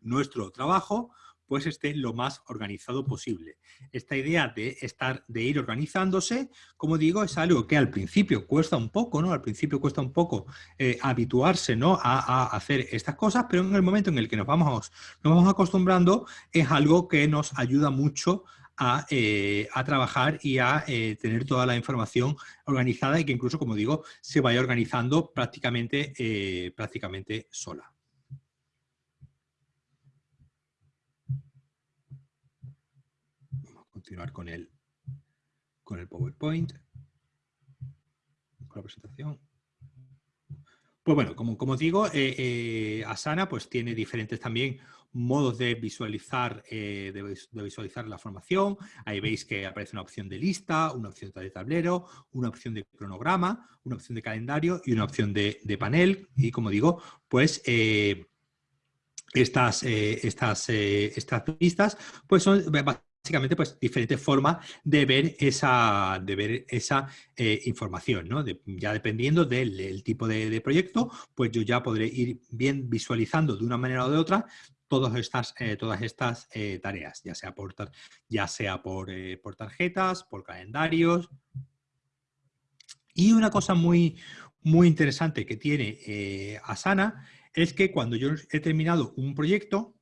nuestro trabajo pues esté lo más organizado posible. Esta idea de, estar, de ir organizándose, como digo, es algo que al principio cuesta un poco, ¿no? Al principio cuesta un poco eh, habituarse, ¿no? A, hacer estas cosas, pero en el momento en el que nos vamos, nos vamos acostumbrando, es algo que nos ayuda mucho a, eh, trabajar y a eh, tener toda la información organizada y que incluso, como digo, se vaya organizando prácticamente, prácticamente sola. continuar con el, con el PowerPoint, con la presentación. Pues bueno, como, como digo, eh, eh, Asana pues tiene diferentes también modos de visualizar, eh, de, visualizar la formación. Ahí veis que aparece una opción de lista, una opción de tablero, una opción de cronograma, una opción de calendario y una opción de, panel. Y como digo, pues estas, estas, estas listas pues son básicamente pues diferentes formas de ver esa, de ver esa eh, información, ¿no? ya dependiendo del, tipo de, proyecto, pues yo ya podré ir bien visualizando de una manera o de otra todas estas, eh, todas estas eh, tareas, ya sea por, ya sea por, por tarjetas, por calendarios. Y una cosa muy, muy interesante que tiene Asana es que cuando yo he terminado un proyecto,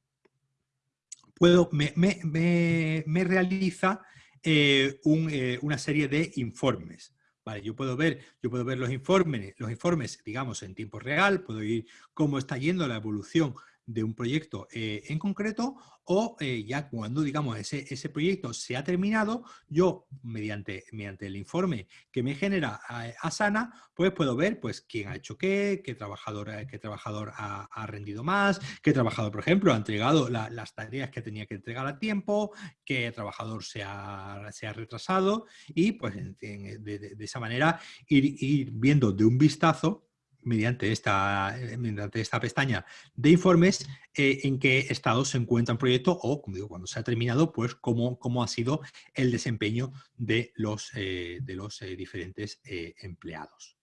puedo, me, me, realiza eh, eh, una serie de informes. Vale, yo puedo ver, yo puedo ver los informes, los informes, digamos, en tiempo real, puedo ir cómo está yendo la evolución de un proyecto eh, en concreto o eh, ya cuando, digamos, ese, ese, proyecto se ha terminado, yo, mediante, mediante el informe que me genera eh, Asana, pues puedo ver pues, quién ha hecho qué, qué trabajador, qué trabajador ha, rendido más, qué trabajador, por ejemplo, ha entregado las tareas que tenía que entregar a tiempo, qué trabajador se ha, se ha retrasado y, pues, de, esa manera ir viendo de un vistazo mediante esta, eh, mediante esta pestaña de informes eh, en qué estado se encuentra el proyecto o, como digo, cuando se ha terminado, pues cómo, cómo ha sido el desempeño de los, eh, de los diferentes empleados.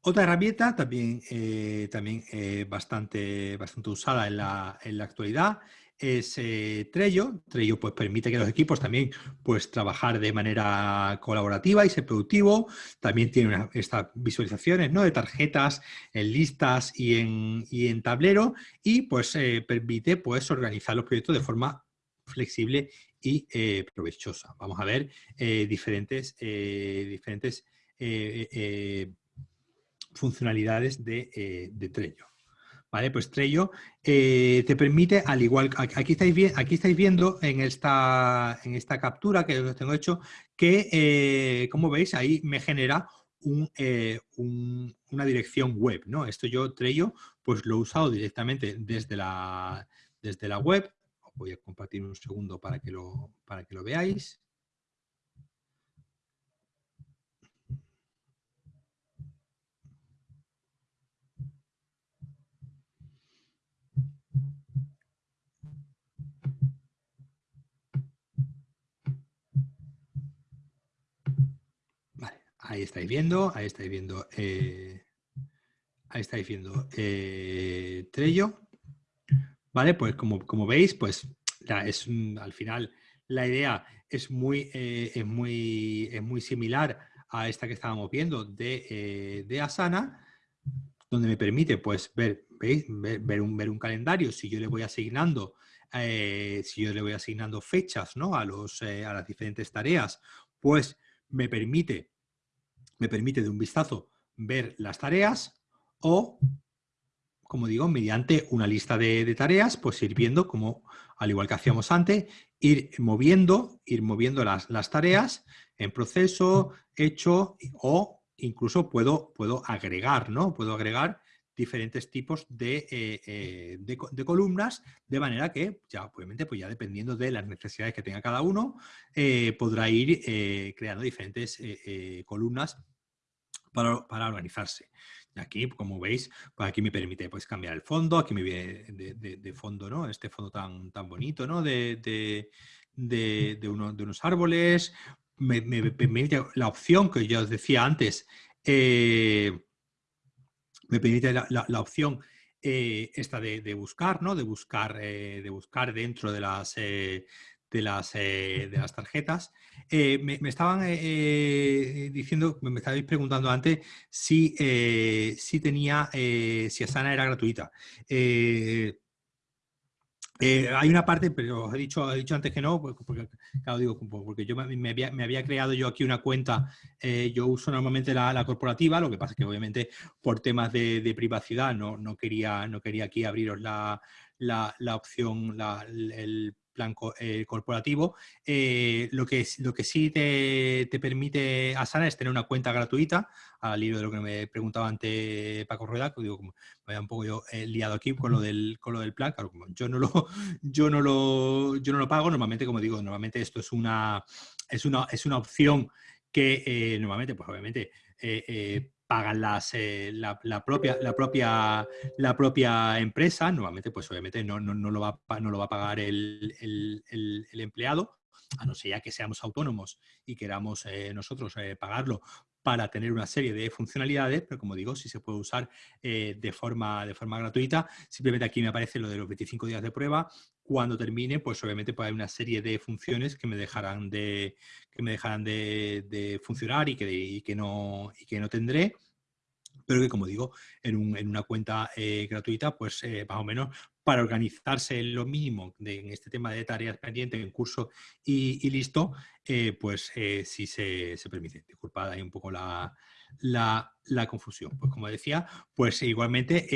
Otra herramienta también, también bastante, bastante usada en la, en la actualidad es eh, Trello. Trello pues, permite que los equipos también pues, trabajar de manera colaborativa y ser productivo. También tiene estas visualizaciones ¿no? de tarjetas en listas y en, en tablero y pues, eh, permite pues, organizar los proyectos de forma flexible y eh, provechosa. Vamos a ver diferentes, diferentes funcionalidades de, de Trello. ¿Vale? Pues Trello eh, te permite, al igual, aquí estáis, aquí estáis viendo en esta, en esta captura que os tengo hecho, que eh, como veis ahí me genera eh, una dirección web, ¿no? Esto yo Trello pues lo he usado directamente desde la, desde la web. voy a compartir un segundo para que lo, para que lo veáis. Ahí estáis viendo, ahí estáis viendo, eh, ahí estáis viendo eh, Trello. Vale, pues como, como veis, pues es al final la idea es muy, eh, es muy, es muy similar a esta que estábamos viendo de, de Asana, donde me permite pues ver, ¿veis? Ver, un, ver un calendario, si yo le voy asignando, si yo le voy asignando fechas ¿no? a, los, a las diferentes tareas, pues me permite me permite de un vistazo ver las tareas o, como digo, mediante una lista de, tareas, pues ir viendo como, al igual que hacíamos antes, ir moviendo, ir moviendo las, las tareas en proceso, hecho o incluso puedo, puedo agregar, ¿no? Puedo agregar diferentes tipos de, eh, eh, de, columnas, de manera que, ya obviamente, pues ya dependiendo de las necesidades que tenga cada uno, eh, podrá ir creando diferentes columnas para, para, organizarse. Aquí, como veis, pues aquí me permite pues, cambiar el fondo, aquí me viene de, fondo, ¿no? Este fondo tan, tan bonito, ¿no? De, uno, de unos árboles, me, permite la opción que yo os decía antes, me permite la, opción eh, esta de, buscar, ¿no? De buscar, eh, de buscar dentro de las, eh, de las, de las tarjetas. Me, estaban diciendo, me estabais preguntando antes si, si tenía, si Asana era gratuita. Eh, hay una parte, pero os he dicho, he dicho antes que no, porque, claro, digo, porque yo me, había, creado yo aquí una cuenta, eh, yo uso normalmente la, corporativa, lo que pasa es que obviamente por temas de, privacidad no, no, quería, no quería aquí abriros la, la opción, el plan eh, corporativo. Eh, lo, que, lo que sí te, permite Asana es tener una cuenta gratuita, al hilo de lo que me preguntaba antes Paco Rueda, que digo, como me había un poco yo eh, liado aquí con lo del, con lo del plan, claro, como yo no lo, yo no lo, yo no lo pago, normalmente, como digo, normalmente esto es una, es una, es una opción que normalmente, pues obviamente, pagan las, eh, la, propia, la, propia, la propia empresa, nuevamente, pues obviamente no, no, no, lo, va, no lo va a pagar el, empleado, a no ser ya que seamos autónomos y queramos eh, nosotros eh, pagarlo para tener una serie de funcionalidades, pero como digo, si se puede usar de, forma, de forma gratuita. Simplemente aquí me aparece lo de los 25 días de prueba. Cuando termine, pues obviamente pues hay una serie de funciones que me dejarán de, que me dejarán de, funcionar y que, no, y que no tendré pero que como digo, en, una cuenta eh, gratuita, pues eh, más o menos para organizarse lo mínimo en este tema de tareas pendientes en curso y, listo, eh, pues sí se, se, permite. Disculpad ahí un poco la, la, confusión. Pues como decía, pues igualmente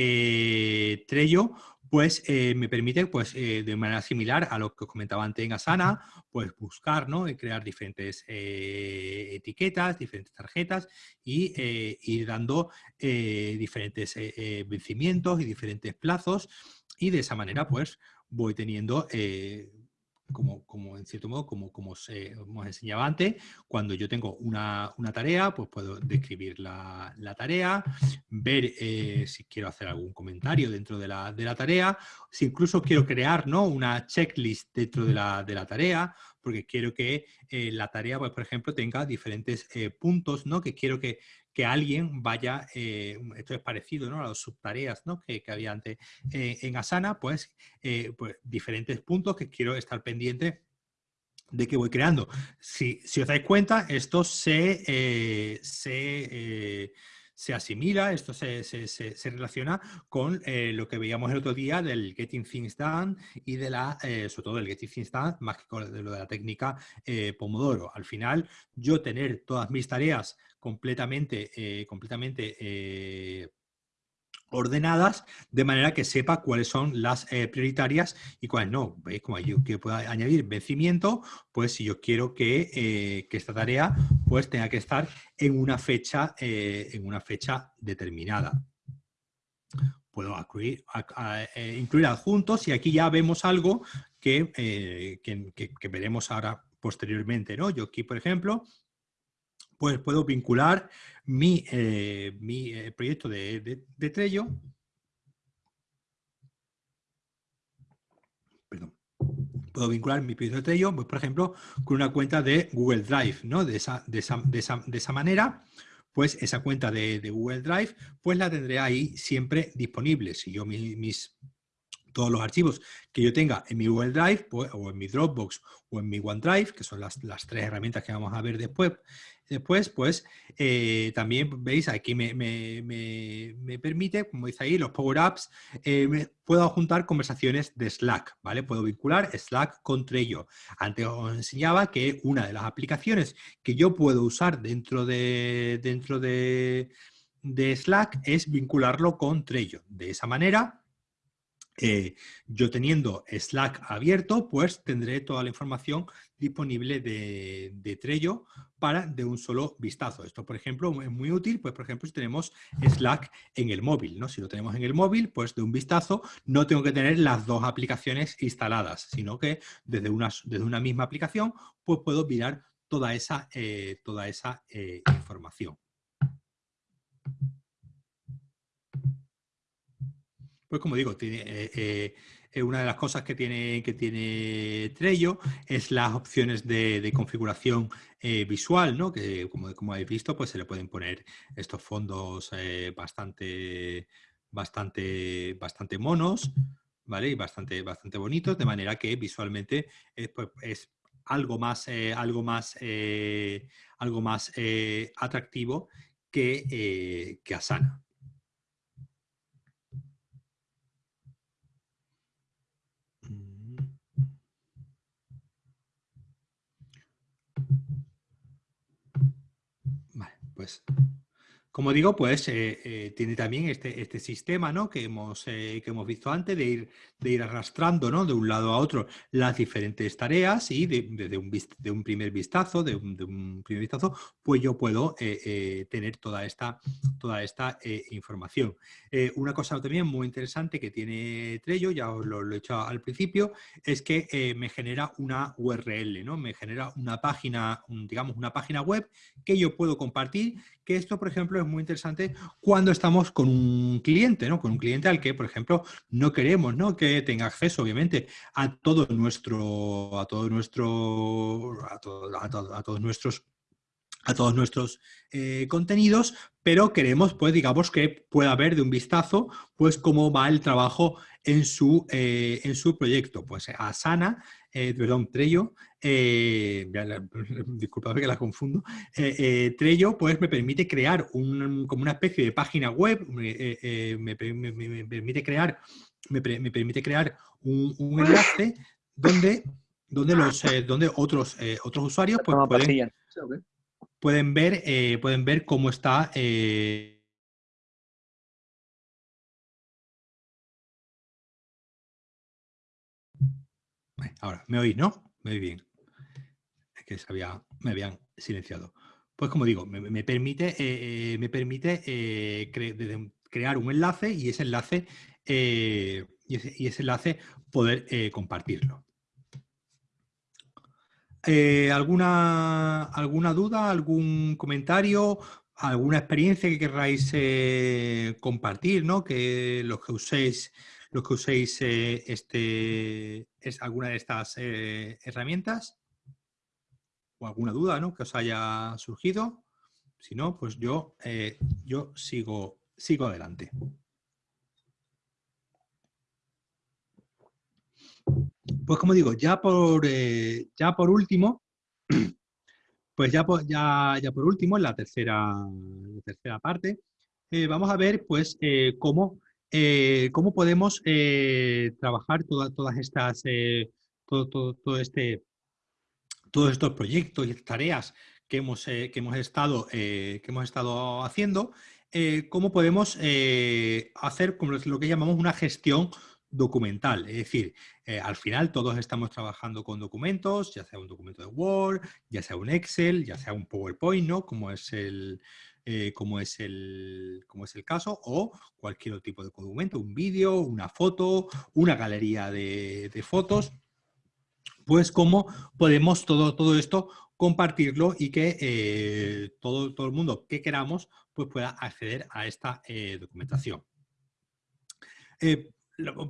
Trello pues eh, me permite, pues, eh, de manera similar a lo que os comentaba antes en Asana, pues buscar, ¿no? Y crear diferentes eh, etiquetas, diferentes tarjetas y ir dando diferentes vencimientos y diferentes plazos y de esa manera, pues, voy teniendo como, como, en cierto modo, como, como os, antes, cuando yo tengo una, tarea, pues puedo describir la, tarea, ver eh, si quiero hacer algún comentario dentro de la, tarea, si incluso quiero crear ¿no? una checklist dentro de la, tarea, porque quiero que eh, la tarea, pues, por ejemplo, tenga diferentes eh, puntos ¿no? que quiero que, que alguien vaya, eh, esto es parecido ¿no? a las subtareas ¿no? que, había antes eh, en Asana, pues, pues, diferentes puntos que quiero estar pendiente de que voy creando. Si, si os dais cuenta, esto se, se se asimila, esto se, relaciona con eh, lo que veíamos el otro día del Getting Things Done y de la, eh, sobre todo del Getting Things Done, más que de lo de la técnica eh, Pomodoro. Al final, yo tener todas mis tareas completamente, completamente ordenadas de manera que sepa cuáles son las eh, prioritarias y cuáles no. ¿Veis? Como yo que pueda añadir vencimiento, pues si yo quiero que, eh, que, esta tarea pues tenga que estar en una fecha, eh, en una fecha determinada. Puedo incluir, incluir, adjuntos y aquí ya vemos algo que, que, veremos ahora posteriormente. ¿no? Yo aquí, por ejemplo, pues puedo vincular mi, eh, mi eh, proyecto de, de, Trello. Puedo vincular mi proyecto de Trello, pues, por ejemplo, con una cuenta de Google Drive, ¿no? De esa, de esa, de esa, manera, pues esa cuenta de, Google Drive, pues la tendré ahí siempre disponible. Si yo mis, todos los archivos que yo tenga en mi Google Drive pues, o en mi Dropbox o en mi OneDrive, que son las, las, tres herramientas que vamos a ver después, Después, pues, eh, también veis, aquí me, permite, como dice ahí, los power-ups, eh, puedo juntar conversaciones de Slack, ¿vale? Puedo vincular Slack con Trello. Antes os enseñaba que una de las aplicaciones que yo puedo usar dentro de, dentro de, de Slack es vincularlo con Trello. De esa manera, eh, yo teniendo Slack abierto, pues tendré toda la información disponible de, Trello para de un solo vistazo. Esto, por ejemplo, es muy útil, pues por ejemplo, si tenemos Slack en el móvil, ¿no? Si lo tenemos en el móvil, pues de un vistazo no tengo que tener las dos aplicaciones instaladas, sino que desde una, desde una misma aplicación, pues puedo mirar toda esa, eh, toda esa eh, información. Pues como digo, tiene, eh, eh, una de las cosas que tiene, que tiene Trello es las opciones de, configuración eh, visual, ¿no? que como, como habéis visto, pues se le pueden poner estos fondos bastante, bastante, bastante monos, ¿vale? Y bastante, bastante bonitos, de manera que visualmente pues, es algo más, algo más, algo más atractivo que, que Asana. Pues como digo, pues eh, eh, tiene también este, este sistema ¿no? que, hemos, eh, que hemos visto antes de ir, de ir arrastrando ¿no? de un lado a otro las diferentes tareas y desde un, de un primer vistazo, de un, de un, primer vistazo, pues yo puedo tener toda esta, toda esta información. una cosa también muy interesante que tiene Trello, ya os lo, he hecho al principio, es que me genera una URL, ¿no? me genera una página, digamos una página web que yo puedo compartir, que esto, por ejemplo, es muy interesante cuando estamos con un cliente, ¿no? Con un cliente al que, por ejemplo, no queremos, ¿no? Que tenga acceso, obviamente, a todo nuestro, a todo nuestro, a, todos nuestros a todos nuestros eh, contenidos, pero queremos, pues, digamos, que pueda ver de un vistazo, pues, cómo va el trabajo en su, eh, en su proyecto. Pues Asana, eh, perdón, Trello, eh, disculpad que la confundo, eh, Trello pues me permite crear un, como una especie de página web, me, permite crear, me, permite crear un, enlace donde, donde, los, donde otros, otros usuarios pues, pueden, pueden, ver, pueden ver cómo está Ahora, ¿me oís, no? Me oís bien. Es que me habían silenciado. Pues como digo, me, permite, eh, eh, me permite eh, crear un enlace y ese enlace, y ese, enlace poder compartirlo. ¿alguna, ¿Alguna duda, algún comentario, alguna experiencia que queráis compartir, ¿no? que los que uséis los que uséis eh, este, es alguna de estas eh, herramientas o alguna duda ¿no? que os haya surgido. Si no, pues yo, yo sigo, sigo adelante. Pues como digo, ya por, ya por último, pues ya por, ya, ya por último, en la tercera, tercera parte, vamos a ver pues cómo eh, cómo podemos eh, trabajar todas estas, eh, todo, todo, este, todos estos proyectos y tareas que hemos, que hemos, estado, que hemos estado haciendo, cómo podemos hacer como lo que llamamos una gestión documental. Es decir, al final todos estamos trabajando con documentos, ya sea un documento de Word, ya sea un Excel, ya sea un PowerPoint, ¿no? Como es el, eh, como, es el, como es el caso, o cualquier otro tipo de documento, un vídeo, una foto, una galería de, fotos, pues cómo podemos todo, todo esto compartirlo y que eh, todo, todo el mundo que queramos pues pueda acceder a esta eh, documentación.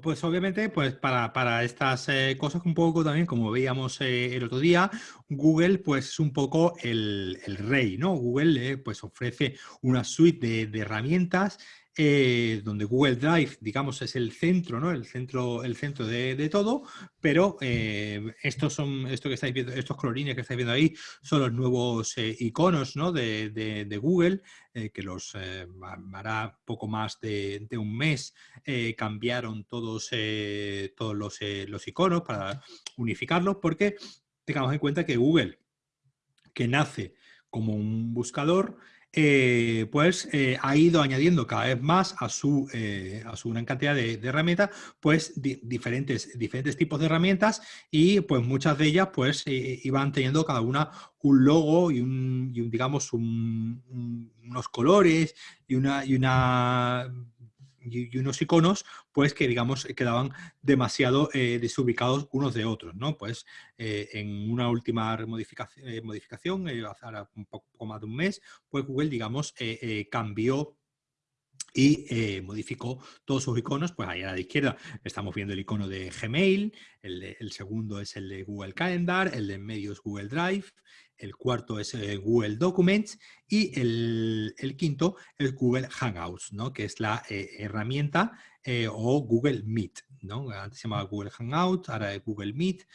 Pues obviamente, pues para, estas eh, cosas un poco también, como veíamos eh, el otro día, Google pues es un poco el, rey, ¿no? Google eh, pues ofrece una suite de herramientas eh, donde Google Drive, digamos, es el centro, ¿no? El centro, el centro de, todo, pero eh, estos son, esto que estáis viendo, estos colorines que estáis viendo ahí, son los nuevos eh, iconos ¿no? de, Google, que los hará poco más de, un mes, cambiaron todos, todos los, los iconos para unificarlos, porque tengamos en cuenta que Google, que nace como un buscador, eh, pues eh, ha ido añadiendo cada vez más a su, eh, a su gran cantidad de, herramientas, pues diferentes, diferentes tipos de herramientas y pues muchas de ellas pues iban teniendo cada una un logo y un, digamos unos colores y una, y una y, unos iconos pues que digamos quedaban demasiado eh, desubicados unos de otros, ¿no? Pues eh, en una última modificación, eh, modificación un poco más de un mes, pues Google digamos cambió y modificó todos sus iconos, pues ahí a la izquierda estamos viendo el icono de Gmail, el, el, segundo es el de Google Calendar, el de medio es Google Drive, el cuarto es eh, Google Documents y el, quinto es Google Hangouts, ¿no? que es la eh, herramienta eh, o Google Meet. ¿no? Antes se llamaba Google Hangouts, ahora es Google Meet.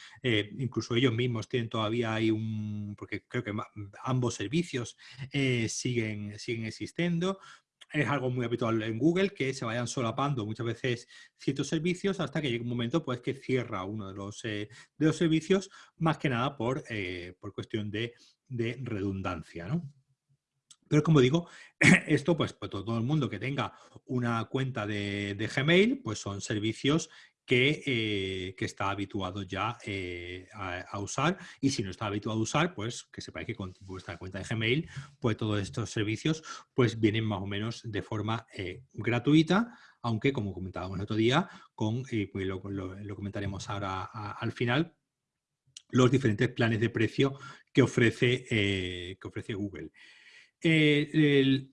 incluso ellos mismos tienen todavía ahí un, porque creo que ambos servicios siguen, siguen existiendo, es algo muy habitual en Google que se vayan solapando muchas veces ciertos servicios hasta que llegue un momento pues que cierra uno de los, eh, de los servicios más que nada por, eh, por cuestión de, redundancia. Pero como digo, esto pues, pues, todo el mundo que tenga una cuenta de Gmail pues son servicios eh, que, está habituado ya eh, a, usar y si no está habituado a usar, pues que sepáis que con vuestra cuenta de Gmail, pues todos estos servicios pues vienen más o menos de forma eh, gratuita, aunque como comentábamos el otro día, con, pues lo, comentaremos ahora al final, los diferentes planes de precio que ofrece, que ofrece Google. El,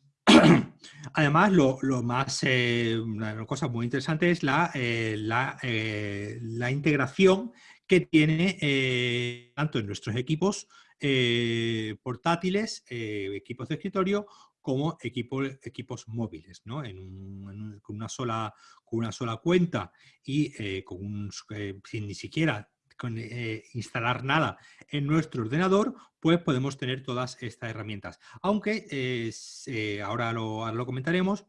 Además, lo, más, eh, una cosa muy interesante es la, eh, eh, la, integración que tiene tanto en nuestros equipos portátiles, equipos de escritorio, como equipos móviles, ¿no? con, una sola, con una sola cuenta y con un, sin ni siquiera con, eh, instalar nada en nuestro ordenador, pues podemos tener todas estas herramientas. Aunque, eh, ahora, lo, lo, comentaremos,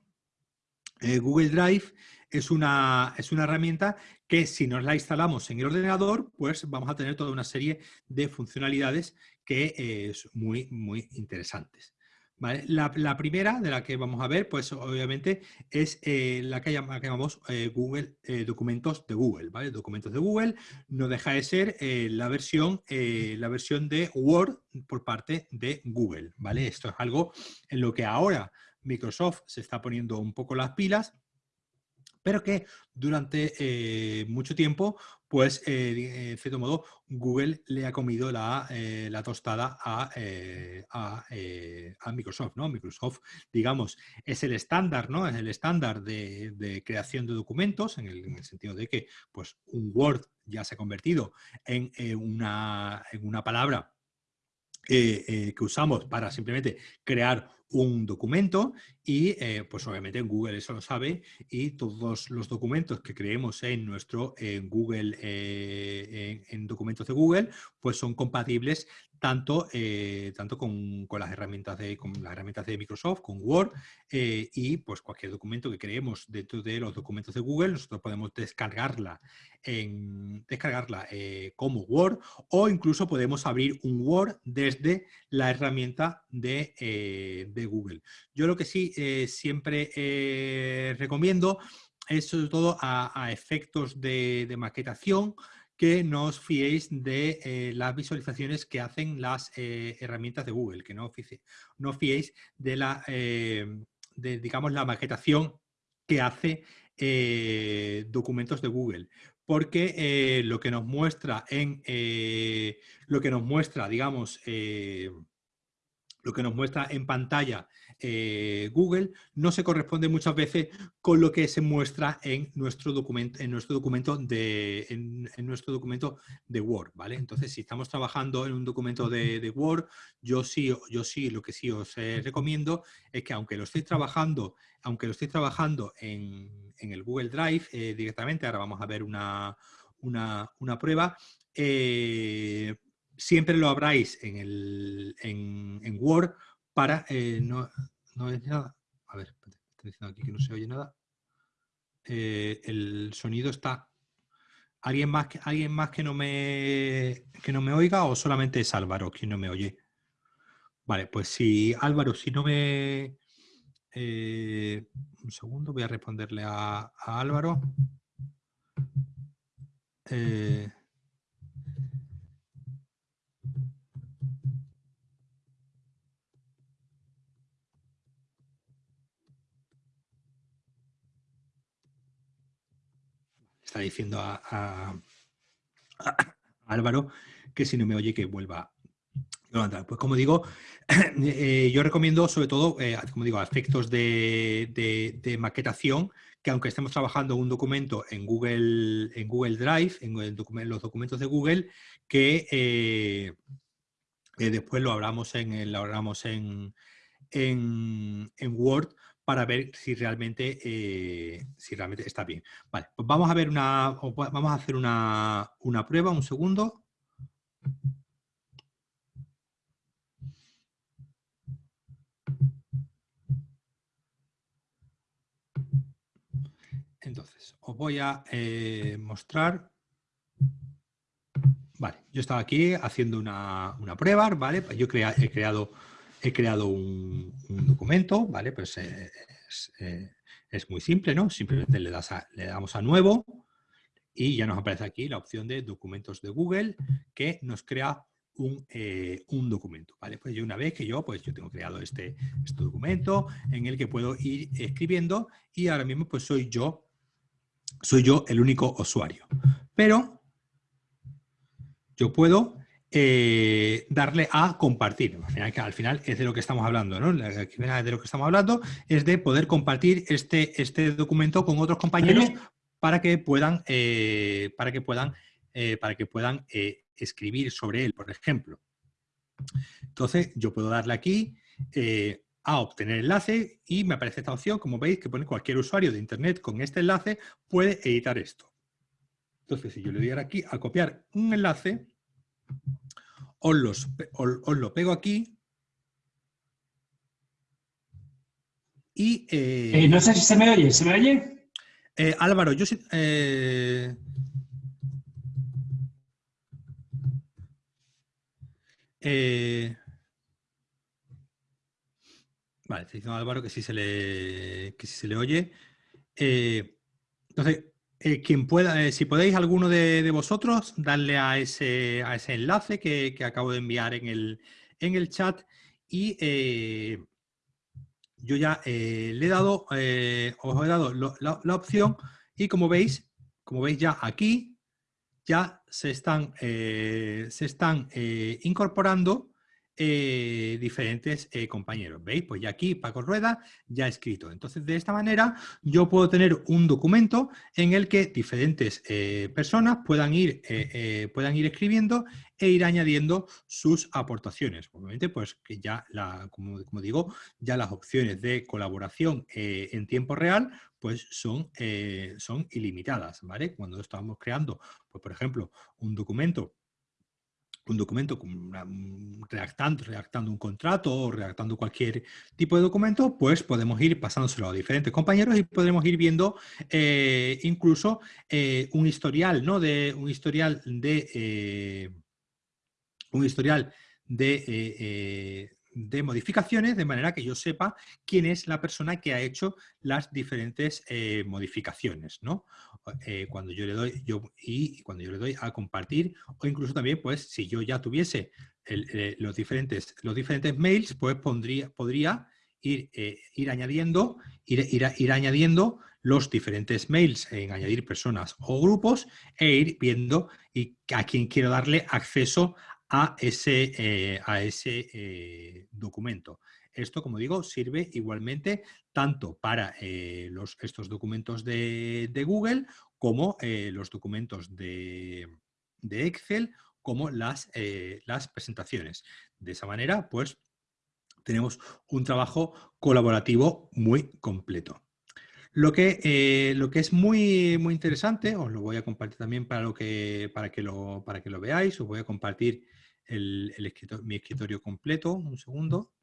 eh, Google Drive es una, es una herramienta que si nos la instalamos en el ordenador, pues vamos a tener toda una serie de funcionalidades que es muy, muy interesantes. La, primera de la que vamos a ver, pues obviamente es eh, la que, llamamos eh, Google eh, Documentos de Google. ¿vale? Documentos de Google no deja de ser la, versión, la versión de Word por parte de Google. ¿vale? Esto es algo en lo que ahora Microsoft se está poniendo un poco las pilas pero que durante eh, mucho tiempo, pues, eh, en cierto modo, Google le ha comido la, eh, tostada a, Microsoft, ¿no? Microsoft, digamos, es el estándar, ¿no? Es el estándar de, creación de documentos, en el, sentido de que, pues, un Word ya se ha convertido en, una, en una palabra que usamos para simplemente crear un documento y eh, pues obviamente en Google eso lo sabe y todos los documentos que creemos en nuestro Google, eh, en, documentos de Google, pues son compatibles tanto, eh, tanto con, las herramientas de, con las herramientas de Microsoft, con Word y pues cualquier documento que creemos dentro de los documentos de Google, nosotros podemos descargarla, descargarla como Word o incluso podemos abrir un Word desde la herramienta de, de Google. Yo lo que sí eh, siempre eh, recomiendo es sobre todo a, efectos de, maquetación que no os fiéis de eh, las visualizaciones que hacen las herramientas de Google, que no, no fiéis de la, de, digamos, la maquetación que hace documentos de Google. Porque lo que nos muestra en lo que nos muestra, digamos, lo que nos muestra en pantalla eh, Google no se corresponde muchas veces con lo que se muestra en nuestro documento, en nuestro documento de, en, nuestro documento de Word, ¿vale? Entonces, si estamos trabajando en un documento de, Word, yo sí, yo sí, lo que sí os eh, recomiendo es que aunque lo estéis trabajando, aunque lo estéis trabajando en, el Google Drive eh, directamente, ahora vamos a ver una, una, prueba, siempre lo abráis en, el, en, Word para... Eh, no, no es nada. A ver, estoy diciendo aquí que no se oye nada. Eh, el sonido está... ¿Alguien más, que, ¿Alguien más que no, me, que no me oiga o solamente es Álvaro quien no me oye? Vale, pues si Álvaro, si no me... Eh, un segundo, voy a responderle a, Álvaro. Está diciendo a, Álvaro que si no me oye que vuelva. A Pues como digo, eh, yo recomiendo sobre todo, eh, como digo, aspectos de, maquetación, que aunque estemos trabajando un documento en Google, en Google Drive, en, los documentos de Google, que eh, después lo hablamos en, lo hablamos en, en, Word para ver si realmente, eh, si realmente está bien. Vale, pues vamos a ver una, vamos a hacer una, prueba, un segundo. Entonces, os voy a eh, mostrar. Vale, yo estaba aquí haciendo una, prueba, ¿vale? Yo he creado he creado un, documento, ¿vale? Pues eh, eh, es, muy simple, ¿no? Simplemente le, damos a nuevo y ya nos aparece aquí la opción de documentos de Google que nos crea un, eh, documento, ¿vale? Pues yo una vez que yo, pues yo tengo creado este, este documento en el que puedo ir escribiendo y ahora mismo pues soy yo, soy yo el único usuario. Pero yo puedo eh, darle a compartir. Al final, al final, es de lo que estamos hablando, ¿no? De lo que estamos hablando es de poder compartir este, este documento con otros compañeros para que puedan, eh, para que puedan, eh, para que puedan escribir sobre él, por ejemplo. Entonces, yo puedo darle aquí a obtener enlace y me aparece esta opción, como veis, que pone cualquier usuario de Internet con este enlace puede editar esto. Entonces, si yo le diera aquí a copiar un enlace, os, lo pego aquí. Y, eh, eh, no sé si se me oye, ¿se me oye? Eh, Álvaro, yo sí... vale, estoy diciendo Álvaro que sí se le, que sí se le oye. entonces, eh, quien pueda, eh, si podéis alguno de, vosotros, darle a ese, a ese enlace que, acabo de enviar en el, en el chat y eh, yo ya le he dado, os he dado la, opción y como veis, como veis ya aquí, ya se están, se están incorporando eh, diferentes eh, compañeros. ¿Veis? Pues ya aquí Paco Rueda ya ha escrito. Entonces, de esta manera yo puedo tener un documento en el que diferentes eh, personas puedan ir, puedan ir escribiendo e ir añadiendo sus aportaciones. Obviamente, pues que ya, la, como, digo, ya las opciones de colaboración en tiempo real pues son, son ilimitadas. Cuando estamos creando, pues por ejemplo, un documento un documento redactando, redactando un contrato o redactando cualquier tipo de documento, pues podemos ir pasándoselo a diferentes compañeros y podremos ir viendo eh, incluso eh, un historial, ¿no? De, un historial de... Eh, un historial de, de modificaciones, de manera que yo sepa quién es la persona que ha hecho las diferentes eh, modificaciones, ¿no? Eh, cuando yo le doy, yo, y cuando yo le doy a compartir, o incluso también, pues, si yo ya tuviese eh, los, diferentes, los diferentes mails, pues pondría, podría ir, ir añadiendo, ir, ir, añadiendo los diferentes mails en añadir personas o grupos e ir viendo y a quién quiero darle acceso a ese, eh, a ese eh, documento. Esto, como digo, sirve igualmente tanto para eh, los, estos documentos de, Google como los documentos de, Excel, como las, las presentaciones. De esa manera, pues, tenemos un trabajo colaborativo muy completo. Lo que, lo que es muy, muy interesante, os lo voy a compartir también para, lo que, para, que lo, para que lo veáis, os voy a compartir el, mi escritorio completo, un segundo.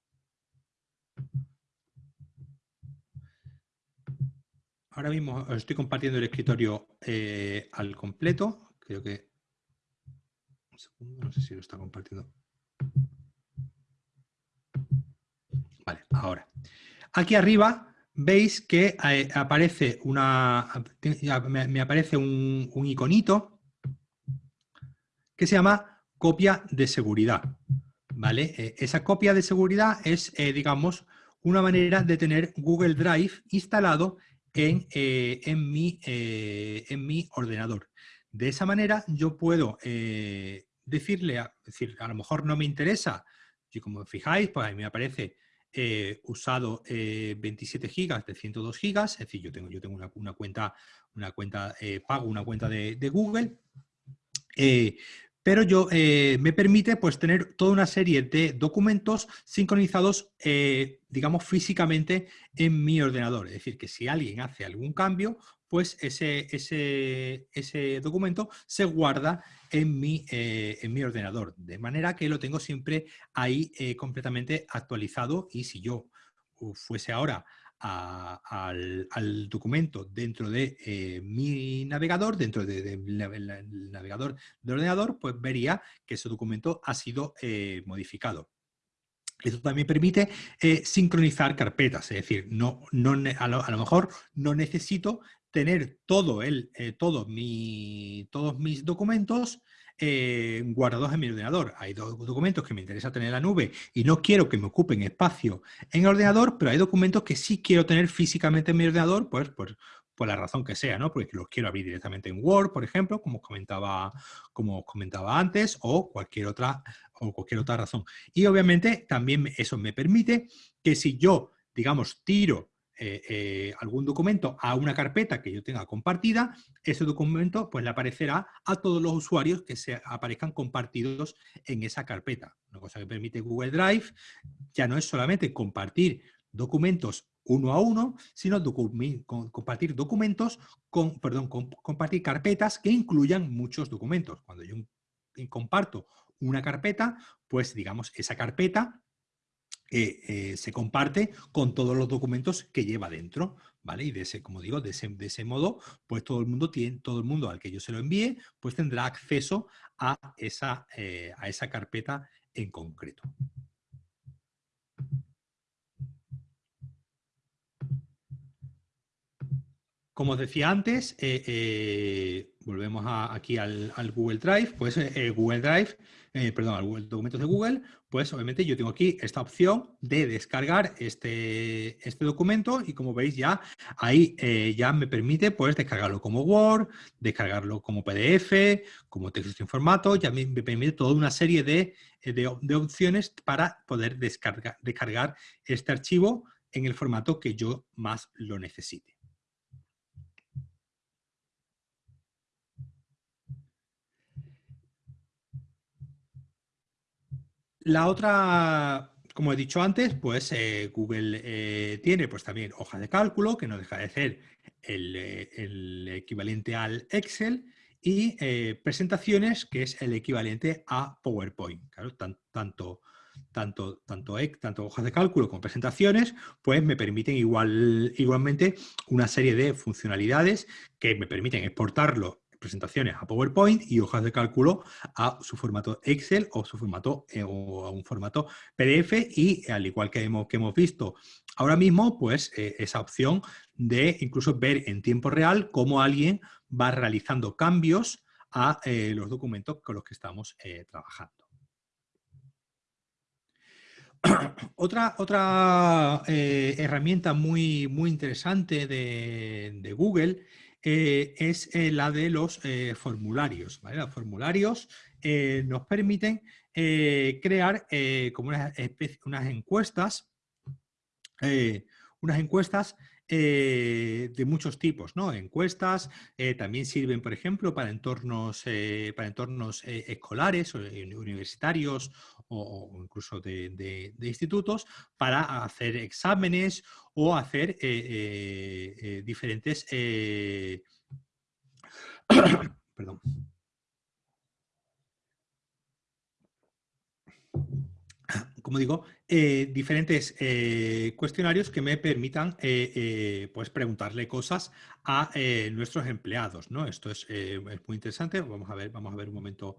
Ahora mismo os estoy compartiendo el escritorio eh, al completo. Creo que... Un segundo, no sé si lo está compartiendo. Vale, ahora. Aquí arriba veis que eh, aparece una... Me, aparece un, un iconito que se llama copia de seguridad. ¿vale? Eh, esa copia de seguridad es, eh, digamos, una manera de tener Google Drive instalado en, en, mi, en mi ordenador. De esa manera yo puedo decirle, a, decir, a lo mejor no me interesa, y como fijáis, pues ahí me aparece usado 27 gigas de 102 gigas, es decir, yo tengo, yo tengo una, cuenta, una cuenta pago una cuenta de, de Google, pero yo eh, me permite pues, tener toda una serie de documentos sincronizados, eh, digamos, físicamente en mi ordenador. Es decir, que si alguien hace algún cambio, pues ese, ese, ese documento se guarda en mi, eh, en mi, ordenador, de manera que lo tengo siempre ahí completamente actualizado y si yo fuese ahora al, documento dentro de eh, mi navegador, dentro del navegador del ordenador, pues vería que ese documento ha sido eh, modificado. Esto también permite eh, sincronizar carpetas, es decir, no, no, a, lo, mejor no necesito tener todo el, todo mi, todos mis documentos eh, guardados en mi ordenador. Hay dos documentos que me interesa tener en la nube y no quiero que me ocupen espacio en el ordenador, pero hay documentos que sí quiero tener físicamente en mi ordenador, pues, pues por la razón que sea, ¿no? Porque los quiero abrir directamente en Word, por ejemplo, como comentaba, como comentaba antes, o cualquier otra, o cualquier otra razón. Y obviamente también eso me permite que si yo, digamos, tiro eh, eh, algún documento a una carpeta que yo tenga compartida, ese documento pues le aparecerá a todos los usuarios que se aparezcan compartidos en esa carpeta. Una cosa que permite Google Drive ya no es solamente compartir documentos uno a uno, sino compartir documentos, con, perdón, compartir carpetas que incluyan muchos documentos. Cuando yo comparto una carpeta, pues digamos, esa carpeta eh, se comparte con todos los documentos que lleva dentro, ¿vale? Y de ese, como digo, de ese, de ese modo, pues todo el mundo tiene, todo el mundo al que yo se lo envíe, pues tendrá acceso a esa, eh, a esa carpeta en concreto. como os decía antes, volvemos aquí al, Google Drive, pues Google Drive eh, perdón, al documentos de Google, pues obviamente yo tengo aquí esta opción de descargar este, este documento y como veis ya ahí eh, ya me permite pues descargarlo como Word, descargarlo como PDF, como texto en formato, ya me, permite toda una serie de, de, opciones para poder descargar, descargar este archivo en el formato que yo más lo necesite. La otra, como he dicho antes, pues eh, Google eh, tiene pues también hojas de cálculo, que no deja de ser el, eh, equivalente al Excel, y presentaciones, que es el equivalente a PowerPoint. Claro, tanto, tanto, tanto, tanto hojas de cálculo como presentaciones, pues me permiten igual, igualmente una serie de funcionalidades que me permiten exportarlo presentaciones a PowerPoint y hojas de cálculo a su formato Excel o su formato eh, o a un formato PDF y al igual que hemos, que hemos visto ahora mismo, pues eh, esa opción de incluso ver en tiempo real cómo alguien va realizando cambios a eh, los documentos con los que estamos trabajando. otra, otra herramienta muy, muy interesante de, de Google eh, es eh, la de los eh, formularios. Los formularios nos permiten crear como unas encuestas, unas encuestas de muchos tipos, ¿no? Encuestas también sirven, por ejemplo, para entornos, para entornos escolares universitarios o, incluso de, institutos para hacer exámenes o hacer eh, eh, eh, diferentes... perdón. como digo, diferentes cuestionarios que me permitan pues preguntarle cosas a nuestros empleados. ¿no? Esto es, es, muy interesante. Vamos a ver, vamos a ver un momento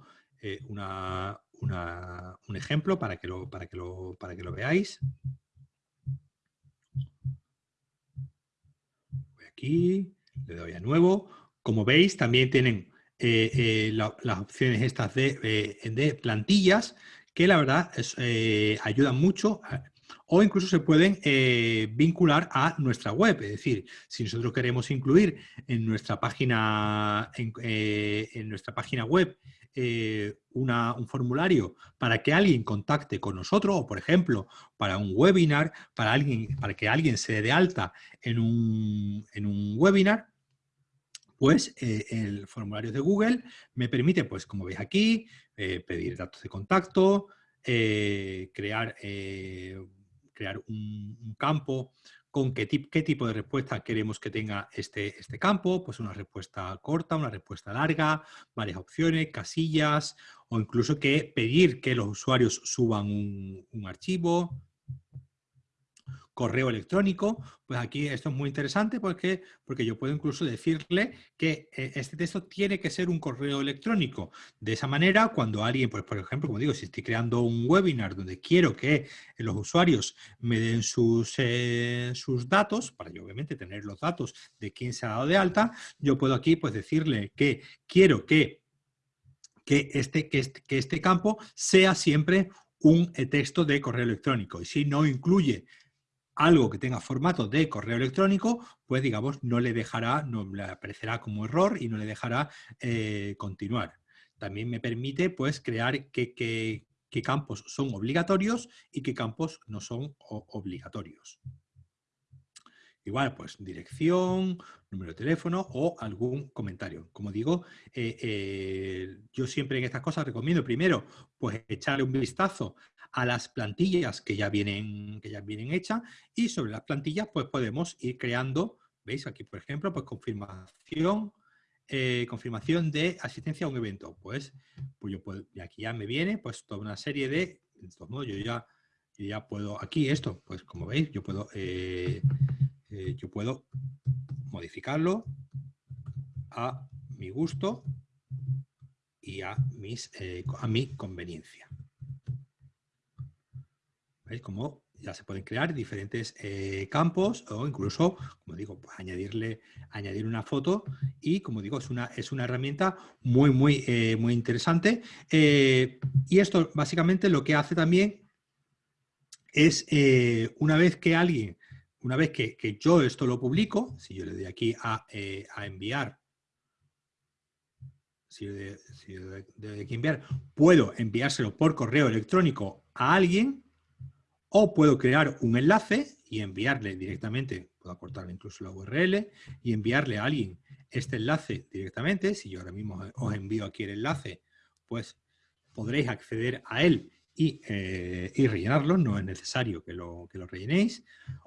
una, un ejemplo para que, lo, para, que lo, para que lo veáis. Voy aquí, le doy a nuevo. Como veis, también tienen eh, eh, las opciones estas de, eh, de, plantillas que la verdad es, ayudan mucho o incluso se pueden vincular a nuestra web. Es decir, si nosotros queremos incluir en nuestra página, en nuestra página web eh, un formulario para que alguien contacte con nosotros o, por ejemplo, para un webinar, para, alguien, para que alguien se dé de alta en un, webinar, pues eh, el formulario de Google me permite, pues como veis aquí, eh, pedir datos de contacto, crear, crear un, campo con qué, qué, tipo de respuesta queremos que tenga este, este campo, pues una respuesta corta, una respuesta larga, varias opciones, casillas, o incluso que pedir que los usuarios suban un, un archivo, correo electrónico, pues aquí esto es muy interesante porque, porque yo puedo incluso decirle que eh, este texto tiene que ser un correo electrónico. De esa manera, cuando alguien, pues, por ejemplo, como digo, si estoy creando un webinar donde quiero que los usuarios me den sus, eh, sus datos, para yo obviamente tener los datos de quién se ha dado de alta, yo puedo aquí pues decirle que quiero que que este, que este, que este campo sea siempre un eh, texto de correo electrónico. Y si no incluye algo que tenga formato de correo electrónico, pues digamos, no le dejará, no le aparecerá como error y no le dejará eh, continuar. También me permite pues crear qué, campos son obligatorios y qué campos no son obligatorios. Igual, pues dirección, número de teléfono o algún comentario. Como digo, eh, eh, yo siempre en estas cosas recomiendo primero pues echarle un vistazo a las plantillas que ya vienen, que ya vienen hechas y sobre las plantillas pues podemos ir creando, veis aquí por ejemplo, pues confirmación, eh, confirmación de asistencia a un evento. Pues, pues yo puedo, y aquí ya me viene pues toda una serie de, de todos modos yo ya, ya puedo, aquí esto, pues como veis, yo puedo, eh, yo puedo modificarlo a mi gusto y a, mis, a mi conveniencia. ¿Veis cómo ya se pueden crear diferentes eh, campos o incluso, como digo, pues añadirle, añadir una foto y, como digo, es una, es una herramienta muy, muy, eh, muy interesante. Eh, y esto básicamente lo que hace también es, eh, una vez que alguien, una vez que, yo esto lo publico, si yo le doy aquí a, enviar, si yo aquí enviar, puedo enviárselo por correo electrónico a alguien o puedo crear un enlace y enviarle directamente, puedo acortar incluso la URL y enviarle a alguien este enlace directamente. Si yo ahora mismo os envío aquí el enlace, pues podréis acceder a él y, eh, rellenarlo, no es necesario que lo, que lo rellenéis.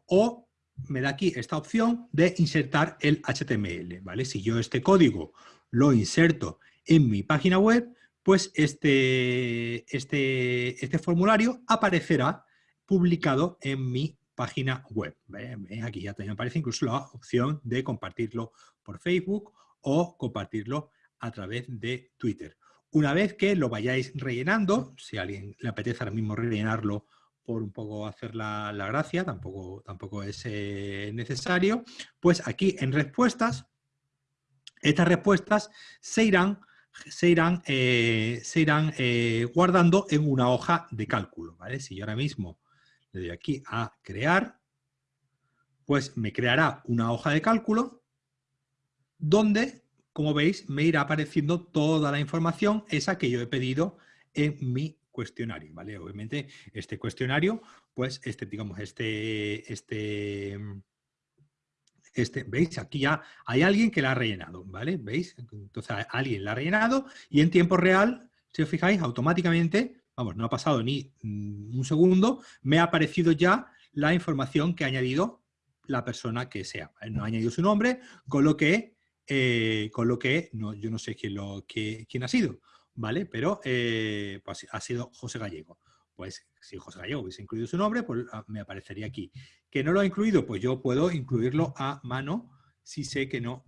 O me da aquí esta opción de insertar el HTML, ¿vale? Si yo este código lo inserto en mi página web, pues este, este, este formulario aparecerá publicado en mi página web. Aquí ya también aparece incluso la opción de compartirlo por Facebook o compartirlo a través de Twitter. Una vez que lo vayáis rellenando, si a alguien le apetece ahora mismo rellenarlo por un poco hacer la, gracia, tampoco, tampoco es eh, necesario, pues aquí en respuestas, estas respuestas se irán, se irán, eh, se irán eh, guardando en una hoja de cálculo. ¿vale? Si yo ahora mismo le doy aquí a crear, pues me creará una hoja de cálculo donde, como veis, me irá apareciendo toda la información esa que yo he pedido en mi cuestionario, ¿vale? Obviamente este cuestionario, pues este, digamos, este, este, este, ¿veis? Aquí ya hay alguien que la ha rellenado, ¿vale? ¿Veis? Entonces alguien la ha rellenado y en tiempo real, si os fijáis, automáticamente vamos, no ha pasado ni mm, un segundo, me ha aparecido ya la información que ha añadido la persona que sea. No ha añadido su nombre, con lo que, eh, con lo que no, yo no sé quién, lo, quién ha sido, ¿vale? Pero eh, pues, ha sido José Gallego. Pues si José Gallego hubiese incluido su nombre, pues ah, me aparecería aquí. ¿Que no lo ha incluido? Pues yo puedo incluirlo a mano si sé que no,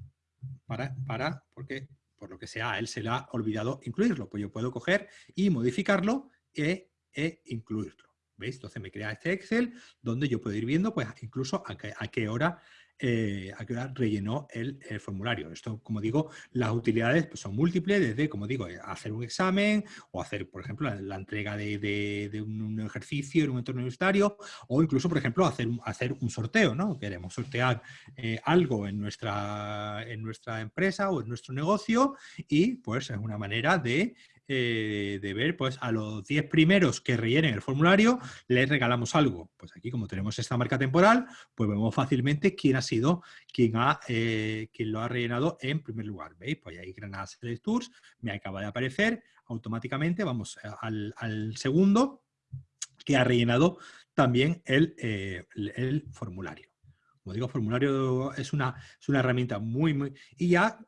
para, para, porque por lo que sea a él se le ha olvidado incluirlo. Pues yo puedo coger y modificarlo e, e incluirlo. ¿Veis? Entonces me crea este Excel donde yo puedo ir viendo pues incluso a qué, a qué hora eh, a qué hora rellenó el, formulario. Esto, como digo, las utilidades pues, son múltiples, desde, como digo, hacer un examen o hacer, por ejemplo, la, entrega de, un, ejercicio en un entorno universitario o incluso, por ejemplo, hacer un, sorteo, ¿no? Queremos sortear eh, algo en nuestra empresa o en nuestro negocio y pues es una manera de eh, de ver, pues a los 10 primeros que rellenen el formulario les regalamos algo. Pues aquí como tenemos esta marca temporal, pues vemos fácilmente quién ha sido quien, ha, eh, quien lo ha rellenado en primer lugar. ¿Veis? Pues ahí Granada Select Tours me acaba de aparecer automáticamente, vamos al, segundo que ha rellenado también el, eh, el, formulario. Como digo, formulario es una, es una herramienta muy, muy... Y ya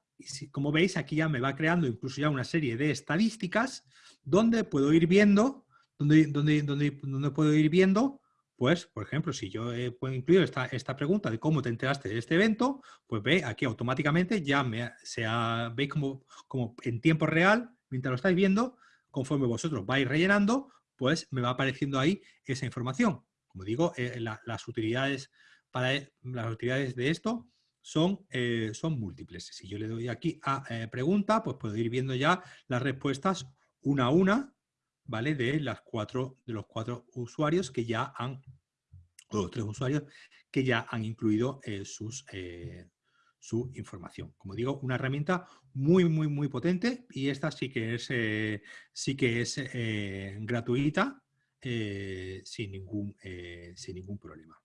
como veis, aquí ya me va creando incluso ya una serie de estadísticas donde puedo ir viendo, donde, donde, donde, puedo ir viendo, pues, por ejemplo, si yo he puedo incluir esta, esta pregunta de cómo te enteraste de este evento, pues ve aquí automáticamente ya me, sea, veis como, como en tiempo real, mientras lo estáis viendo, conforme vosotros vais rellenando, pues me va apareciendo ahí esa información. Como digo, eh, las utilidades para las utilidades de esto son, eh, son múltiples. Si yo le doy aquí a eh, pregunta, pues puedo ir viendo ya las respuestas una a una, ¿vale? De, las cuatro, de los cuatro usuarios que ya han, o los tres usuarios que ya han incluido eh, sus, su información. Como digo, una herramienta muy, muy, muy potente y esta sí que es, sí que es gratuita sin, ningún, sin ningún problema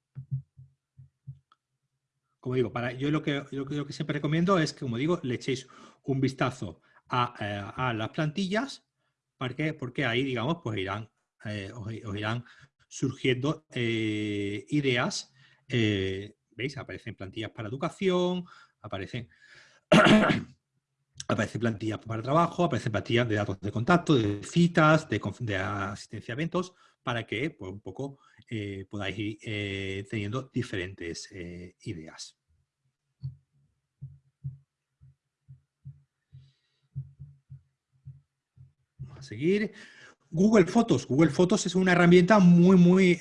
como digo, yo lo que, siempre recomiendo es que, como digo, le echéis un vistazo a, eh, las plantillas, porque, ahí, digamos, pues irán, eh, os, irán surgiendo eh, ideas. ¿Veis? Aparecen plantillas para educación, aparecen, plantillas para trabajo, aparecen plantillas de datos de contacto, de citas, de asistencia a eventos, para que pues, un poco eh, podáis ir eh, teniendo diferentes eh, ideas. Vamos a seguir. Google Fotos. Google Fotos es una herramienta muy, muy,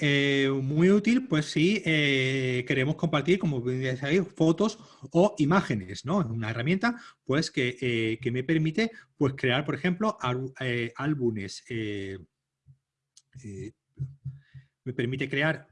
muy útil, pues si queremos compartir, como ahí, fotos o imágenes, ¿no? Es una herramienta, pues, que, que, me permite, pues, crear, por ejemplo, álbumes. Me permite crear.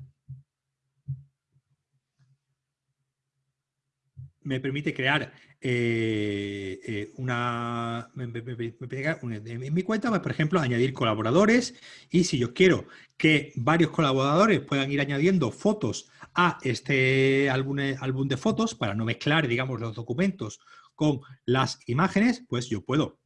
Me permite crear eh, eh, una, en mi cuenta, pues, por ejemplo, añadir colaboradores. Y si yo quiero que varios colaboradores puedan ir añadiendo fotos a este álbum, álbum de fotos para no mezclar, digamos, los documentos con las imágenes, pues yo puedo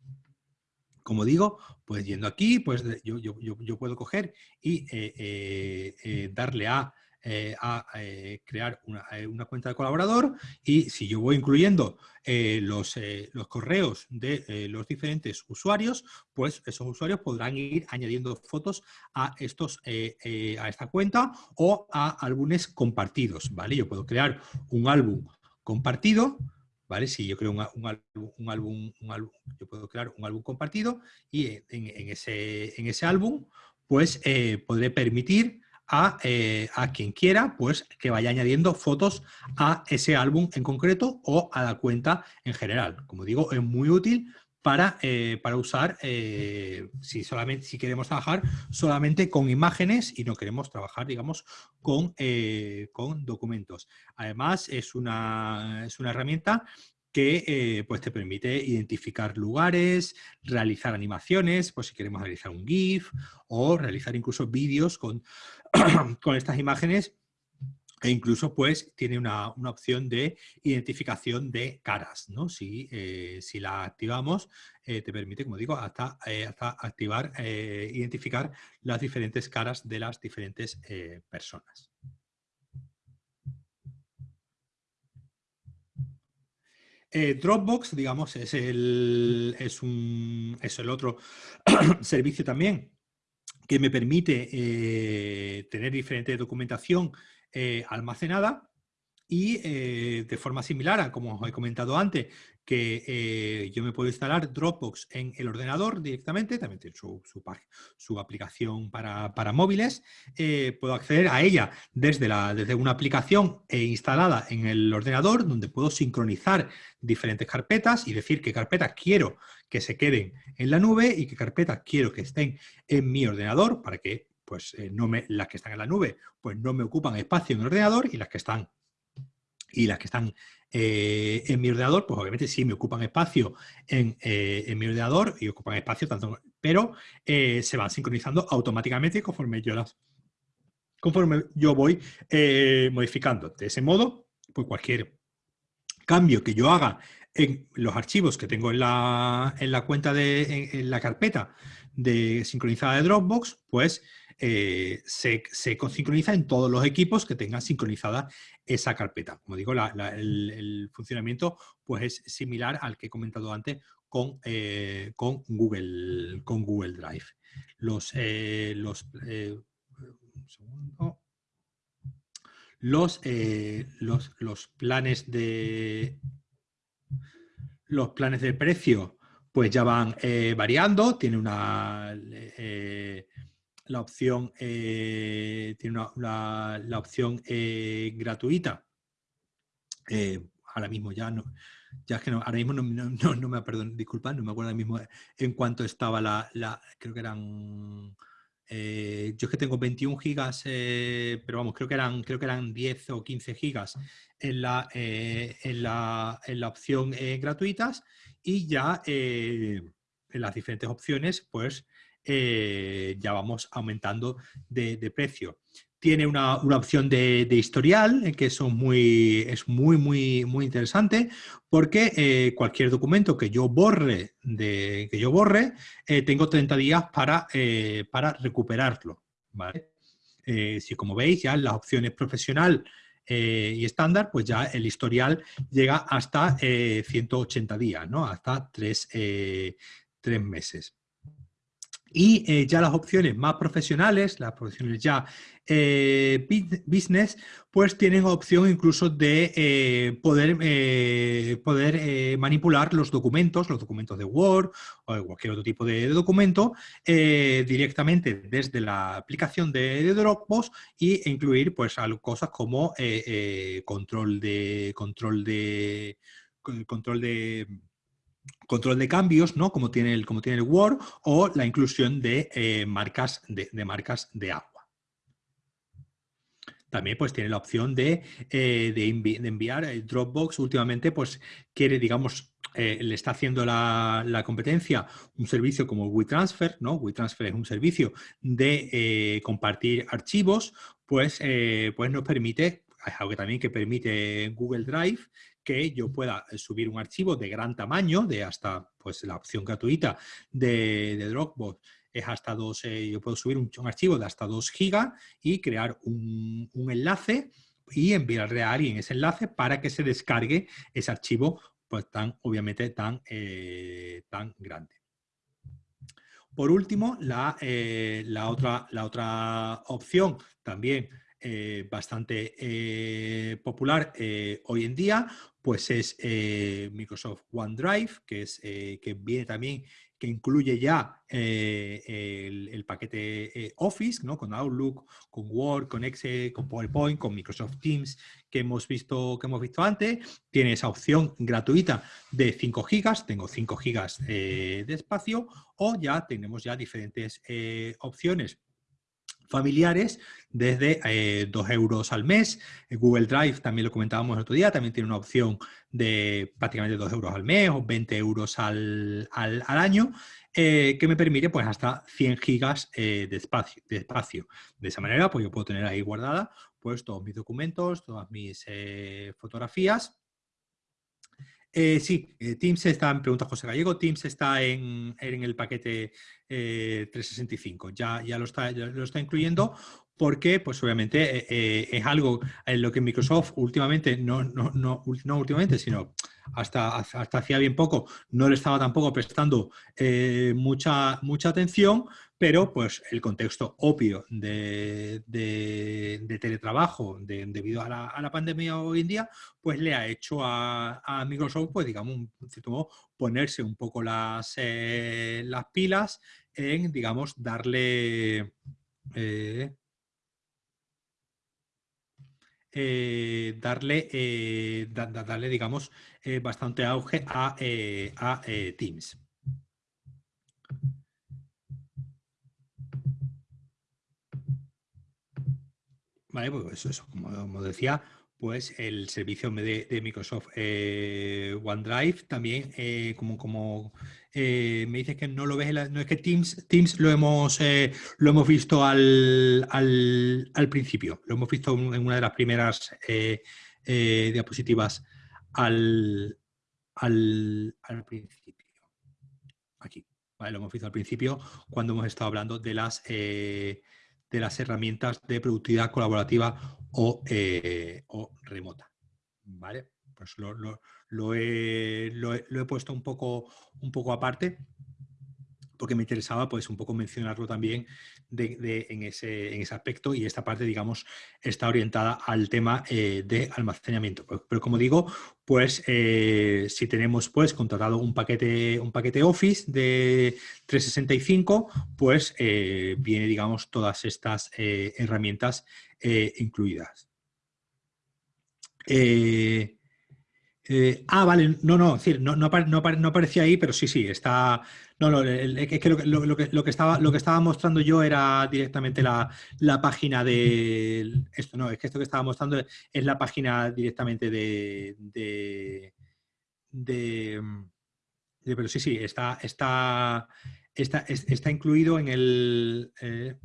como digo, pues yendo aquí, pues yo, yo, puedo coger y eh, darle a eh, a eh, crear eh, una, cuenta de colaborador y si yo voy incluyendo los, los, correos de los diferentes usuarios, pues esos usuarios podrán ir añadiendo fotos a, estos, a esta cuenta o a álbumes compartidos, ¿vale? Yo puedo crear un álbum compartido, ¿vale? Si yo creo un, álbum, un, álbum, un álbum, yo puedo crear un álbum compartido y en, ese, en ese álbum, pues podré permitir eh, a, quien quiera, pues que vaya añadiendo fotos a ese álbum en concreto o a la cuenta en general. Como digo, es muy útil para, eh, para usar eh, si, solamente, si queremos trabajar solamente con imágenes y no queremos trabajar, digamos, con, con documentos. Además, es una, es una herramienta que eh, pues te permite identificar lugares, realizar animaciones, pues si queremos realizar un GIF o realizar incluso vídeos con, con estas imágenes e incluso pues tiene una, opción de identificación de caras, ¿no? Si, eh, si la activamos eh, te permite, como digo, hasta, hasta activar, identificar las diferentes caras de las diferentes personas. Eh, Dropbox, digamos, es el, es un, es el otro servicio también que me permite eh, tener diferente documentación eh, almacenada y de forma similar a como os he comentado antes, que eh, yo me puedo instalar Dropbox en el ordenador directamente, también tiene su, su, aplicación para, móviles, eh, puedo acceder a ella desde, la, desde una aplicación eh, instalada en el ordenador donde puedo sincronizar diferentes carpetas y decir qué carpetas quiero que se queden en la nube y qué carpetas quiero que estén en mi ordenador para que pues, no me, las que están en la nube pues, no me ocupan espacio en el ordenador y las que están y las que están eh, en mi ordenador, pues obviamente sí me ocupan espacio en, eh, mi ordenador y ocupan espacio tanto, pero eh, se van sincronizando automáticamente conforme yo las conforme yo voy modificando. De ese modo, pues cualquier cambio que yo haga en los archivos que tengo en la, en la cuenta de en la carpeta de sincronizada de Dropbox, pues eh, se, se sincroniza en todos los equipos que tengan sincronizada esa carpeta. Como digo, el, funcionamiento pues, es similar al que he comentado antes con, eh, Google, con Google Drive. Los, eh, los, los, planes de los planes de precio pues ya van variando, tiene una la opción, eh, tiene una, la, opción eh, gratuita. Eh, ahora mismo ya no, ya es que no, ahora mismo no, no, me, perdón, disculpa, no me acuerdo ahora mismo en cuánto estaba la, la creo que eran, yo es que tengo 21 gigas, pero vamos, creo que eran, creo que eran 10 o 15 gigas en la, en la, en la opción gratuitas y ya en las diferentes opciones, pues eh, ya vamos aumentando de, precio. Tiene una, opción de, historial, que eso muy, es muy, muy, muy interesante, porque eh, cualquier documento que yo borre, de, que yo borre eh, tengo 30 días para, para recuperarlo. si como veis, ya en las opciones profesional y estándar, pues ya el historial llega hasta 180 días, ¿no? hasta tres, tres meses. Y eh, ya las opciones más profesionales, las opciones ya eh, business, pues tienen opción incluso de eh, poder, poder manipular los documentos, los documentos de Word o cualquier otro tipo de, documento directamente desde la aplicación de, Dropbox e incluir pues cosas como control de control de control de control de cambios, ¿no? como, tiene el, como tiene el Word, o la inclusión de, eh, marcas, de, marcas de agua. También pues tiene la opción de, eh, enviar el Dropbox. Últimamente pues quiere, digamos, eh, le está haciendo la, competencia un servicio como WeTransfer, ¿no? WeTransfer es un servicio de compartir archivos, pues, pues nos permite, es algo que también que permite Google Drive, que yo pueda eh, subir un archivo de gran tamaño, de hasta, pues la opción gratuita de, Dropbox es hasta dos, eh, yo puedo subir un, archivo de hasta 2 gigas y crear un, enlace y enviarle a alguien ese enlace para que se descargue ese archivo pues tan, obviamente, tan, eh, tan grande. Por último, la, la, otra, la otra opción también bastante popular hoy en día, pues es eh, Microsoft OneDrive, que, es, eh, que viene también, que incluye ya eh, el, paquete Office, ¿no? con Outlook, con Word, con Excel, con PowerPoint, con Microsoft Teams, que hemos visto, que hemos visto antes. Tiene esa opción gratuita de 5 gigas, tengo 5 gigas de espacio, o ya tenemos ya diferentes opciones familiares desde 2 eh, euros al mes. Google Drive, también lo comentábamos el otro día, también tiene una opción de prácticamente 2 euros al mes o 20 euros al, año, eh, que me permite pues hasta 100 gigas eh, de, espacio, de espacio. De esa manera, pues yo puedo tener ahí guardada pues todos mis documentos, todas mis fotografías eh, sí, eh, Teams está, en pregunta José Gallego, Teams está en, el paquete 365, eh, ya, ya, lo está, lo está incluyendo porque pues obviamente es algo en lo que Microsoft últimamente, no, no, no, no últimamente, sino hasta, hasta hacía bien poco, no le estaba tampoco prestando mucha, mucha atención, pero pues el contexto obvio de, teletrabajo debido a la, pandemia hoy en día, pues le ha hecho a, Microsoft, pues digamos, modo, ponerse un poco las, eh, las pilas en, digamos, darle... Eh, eh, darle, darle, digamos, bastante auge a, a Teams. Vale, pues eso, como, decía, pues el servicio de, Microsoft eh, OneDrive también, eh, como, como eh, me dices que no lo ves, no es que Teams, Teams lo, hemos, lo hemos visto al, al, principio, lo hemos visto en una de las primeras diapositivas al, al, al, principio. Aquí, lo hemos visto al principio cuando hemos estado hablando de las de las herramientas de productividad colaborativa o, eh, remota. ¿Vale? Pues lo, he, puesto un poco, un poco aparte porque me interesaba pues un poco mencionarlo también en, ese, aspecto y esta parte, digamos, está orientada al tema eh, de almacenamiento. Pero, como digo, pues eh, si tenemos pues contratado un paquete, un paquete Office de 365, pues eh, viene, digamos, todas estas herramientas incluidas. Ah, vale, no, no, no, aparecía ahí, pero sí, sí, está, no, no, es que lo, que estaba, mostrando yo era directamente la, página de... Esto no, es que esto que estaba mostrando es la página directamente de... de, pero sí, sí, está, está, está, incluido en el... Eh,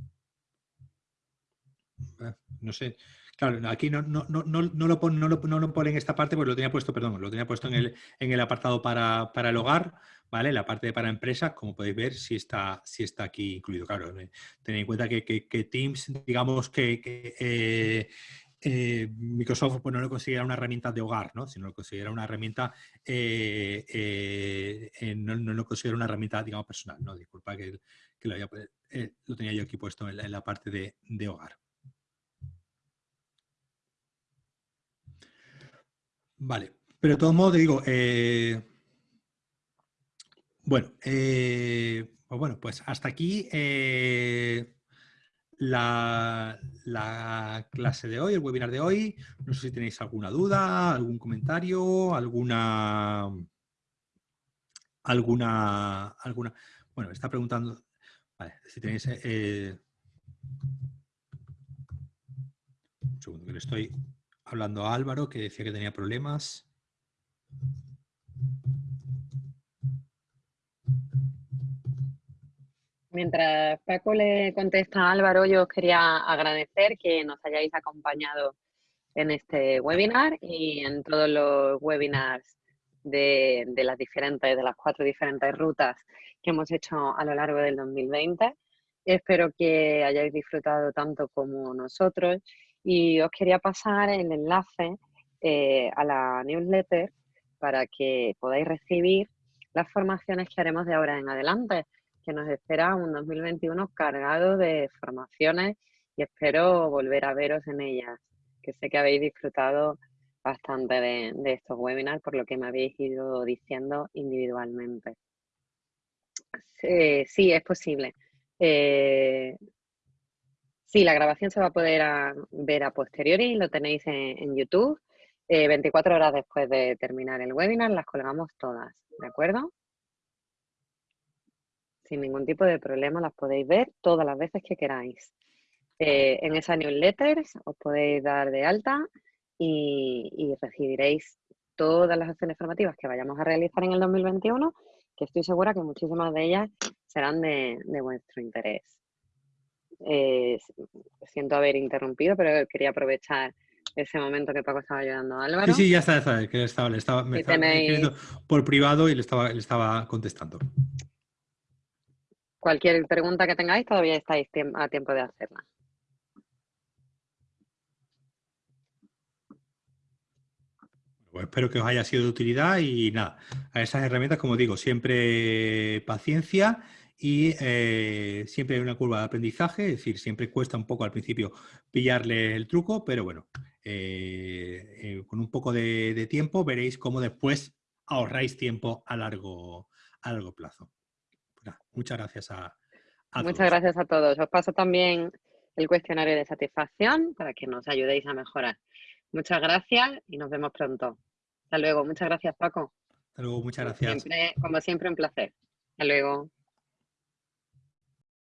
no sé, Claro, aquí no, no, no, no, lo pone, no, lo, no pone en esta parte, porque lo tenía puesto, perdón, lo tenía puesto en el, en el apartado para, para el hogar, ¿vale? La parte de para empresas, como podéis ver, sí está, sí está aquí incluido. Claro, eh, tened en cuenta que, Teams, digamos que, eh, eh, Microsoft pues, no lo considera una herramienta de hogar, ¿no? sino lo considera una herramienta, eh, no, lo considera una herramienta, digamos, personal. ¿no? Disculpa que, lo, lo, tenía yo aquí puesto en la, parte de, de, hogar. Vale, pero de todos modos te digo, bueno, pues bueno, pues hasta aquí la, clase de hoy, el webinar de hoy. No sé si tenéis alguna duda, algún comentario, alguna... Alguna... alguna bueno, está preguntando... Vale, si tenéis... Eh, un segundo, que le estoy hablando a Álvaro, que decía que tenía problemas. Mientras Paco le contesta a Álvaro, yo os quería agradecer que nos hayáis acompañado en este webinar y en todos los webinars de, las diferentes, de las cuatro diferentes rutas que hemos hecho a lo largo del 2020. Espero que hayáis disfrutado tanto como nosotros y os quería pasar el enlace eh, a la newsletter para que podáis recibir las formaciones que haremos de ahora en adelante que nos espera un 2021 cargado de formaciones y espero volver a veros en ellas, que sé que habéis disfrutado bastante de, estos webinars por lo que me habéis ido diciendo individualmente. Sí, es posible. Eh, sí, la grabación se va a poder ver a posteriori, lo tenéis en, YouTube. 24 eh, horas después de terminar el webinar las colgamos todas, ¿de acuerdo? sin ningún tipo de problema, las podéis ver todas las veces que queráis. Eh, en esa newsletter os podéis dar de alta y, recibiréis todas las acciones formativas que vayamos a realizar en el 2021, que estoy segura que muchísimas de ellas serán de, vuestro interés. Eh, siento haber interrumpido, pero quería aprovechar ese momento que Paco estaba ayudando a Álvaro. Sí, sí, ya está, ya que estaba, le estaba, me estaba por privado y le estaba, le estaba contestando. Cualquier pregunta que tengáis, todavía estáis a tiempo de hacerla. Pues espero que os haya sido de utilidad y nada, a esas herramientas, como digo, siempre paciencia y eh, siempre hay una curva de aprendizaje, es decir, siempre cuesta un poco al principio pillarle el truco, pero bueno, eh, eh, con un poco de, tiempo veréis cómo después ahorráis tiempo a largo, a largo plazo muchas gracias a, Muchas gracias a todos. Os paso también el cuestionario de satisfacción para que nos ayudéis a mejorar. Muchas gracias y nos vemos pronto. Hasta luego. Muchas gracias, Paco. Hasta luego, muchas gracias. como siempre, un placer. Hasta luego.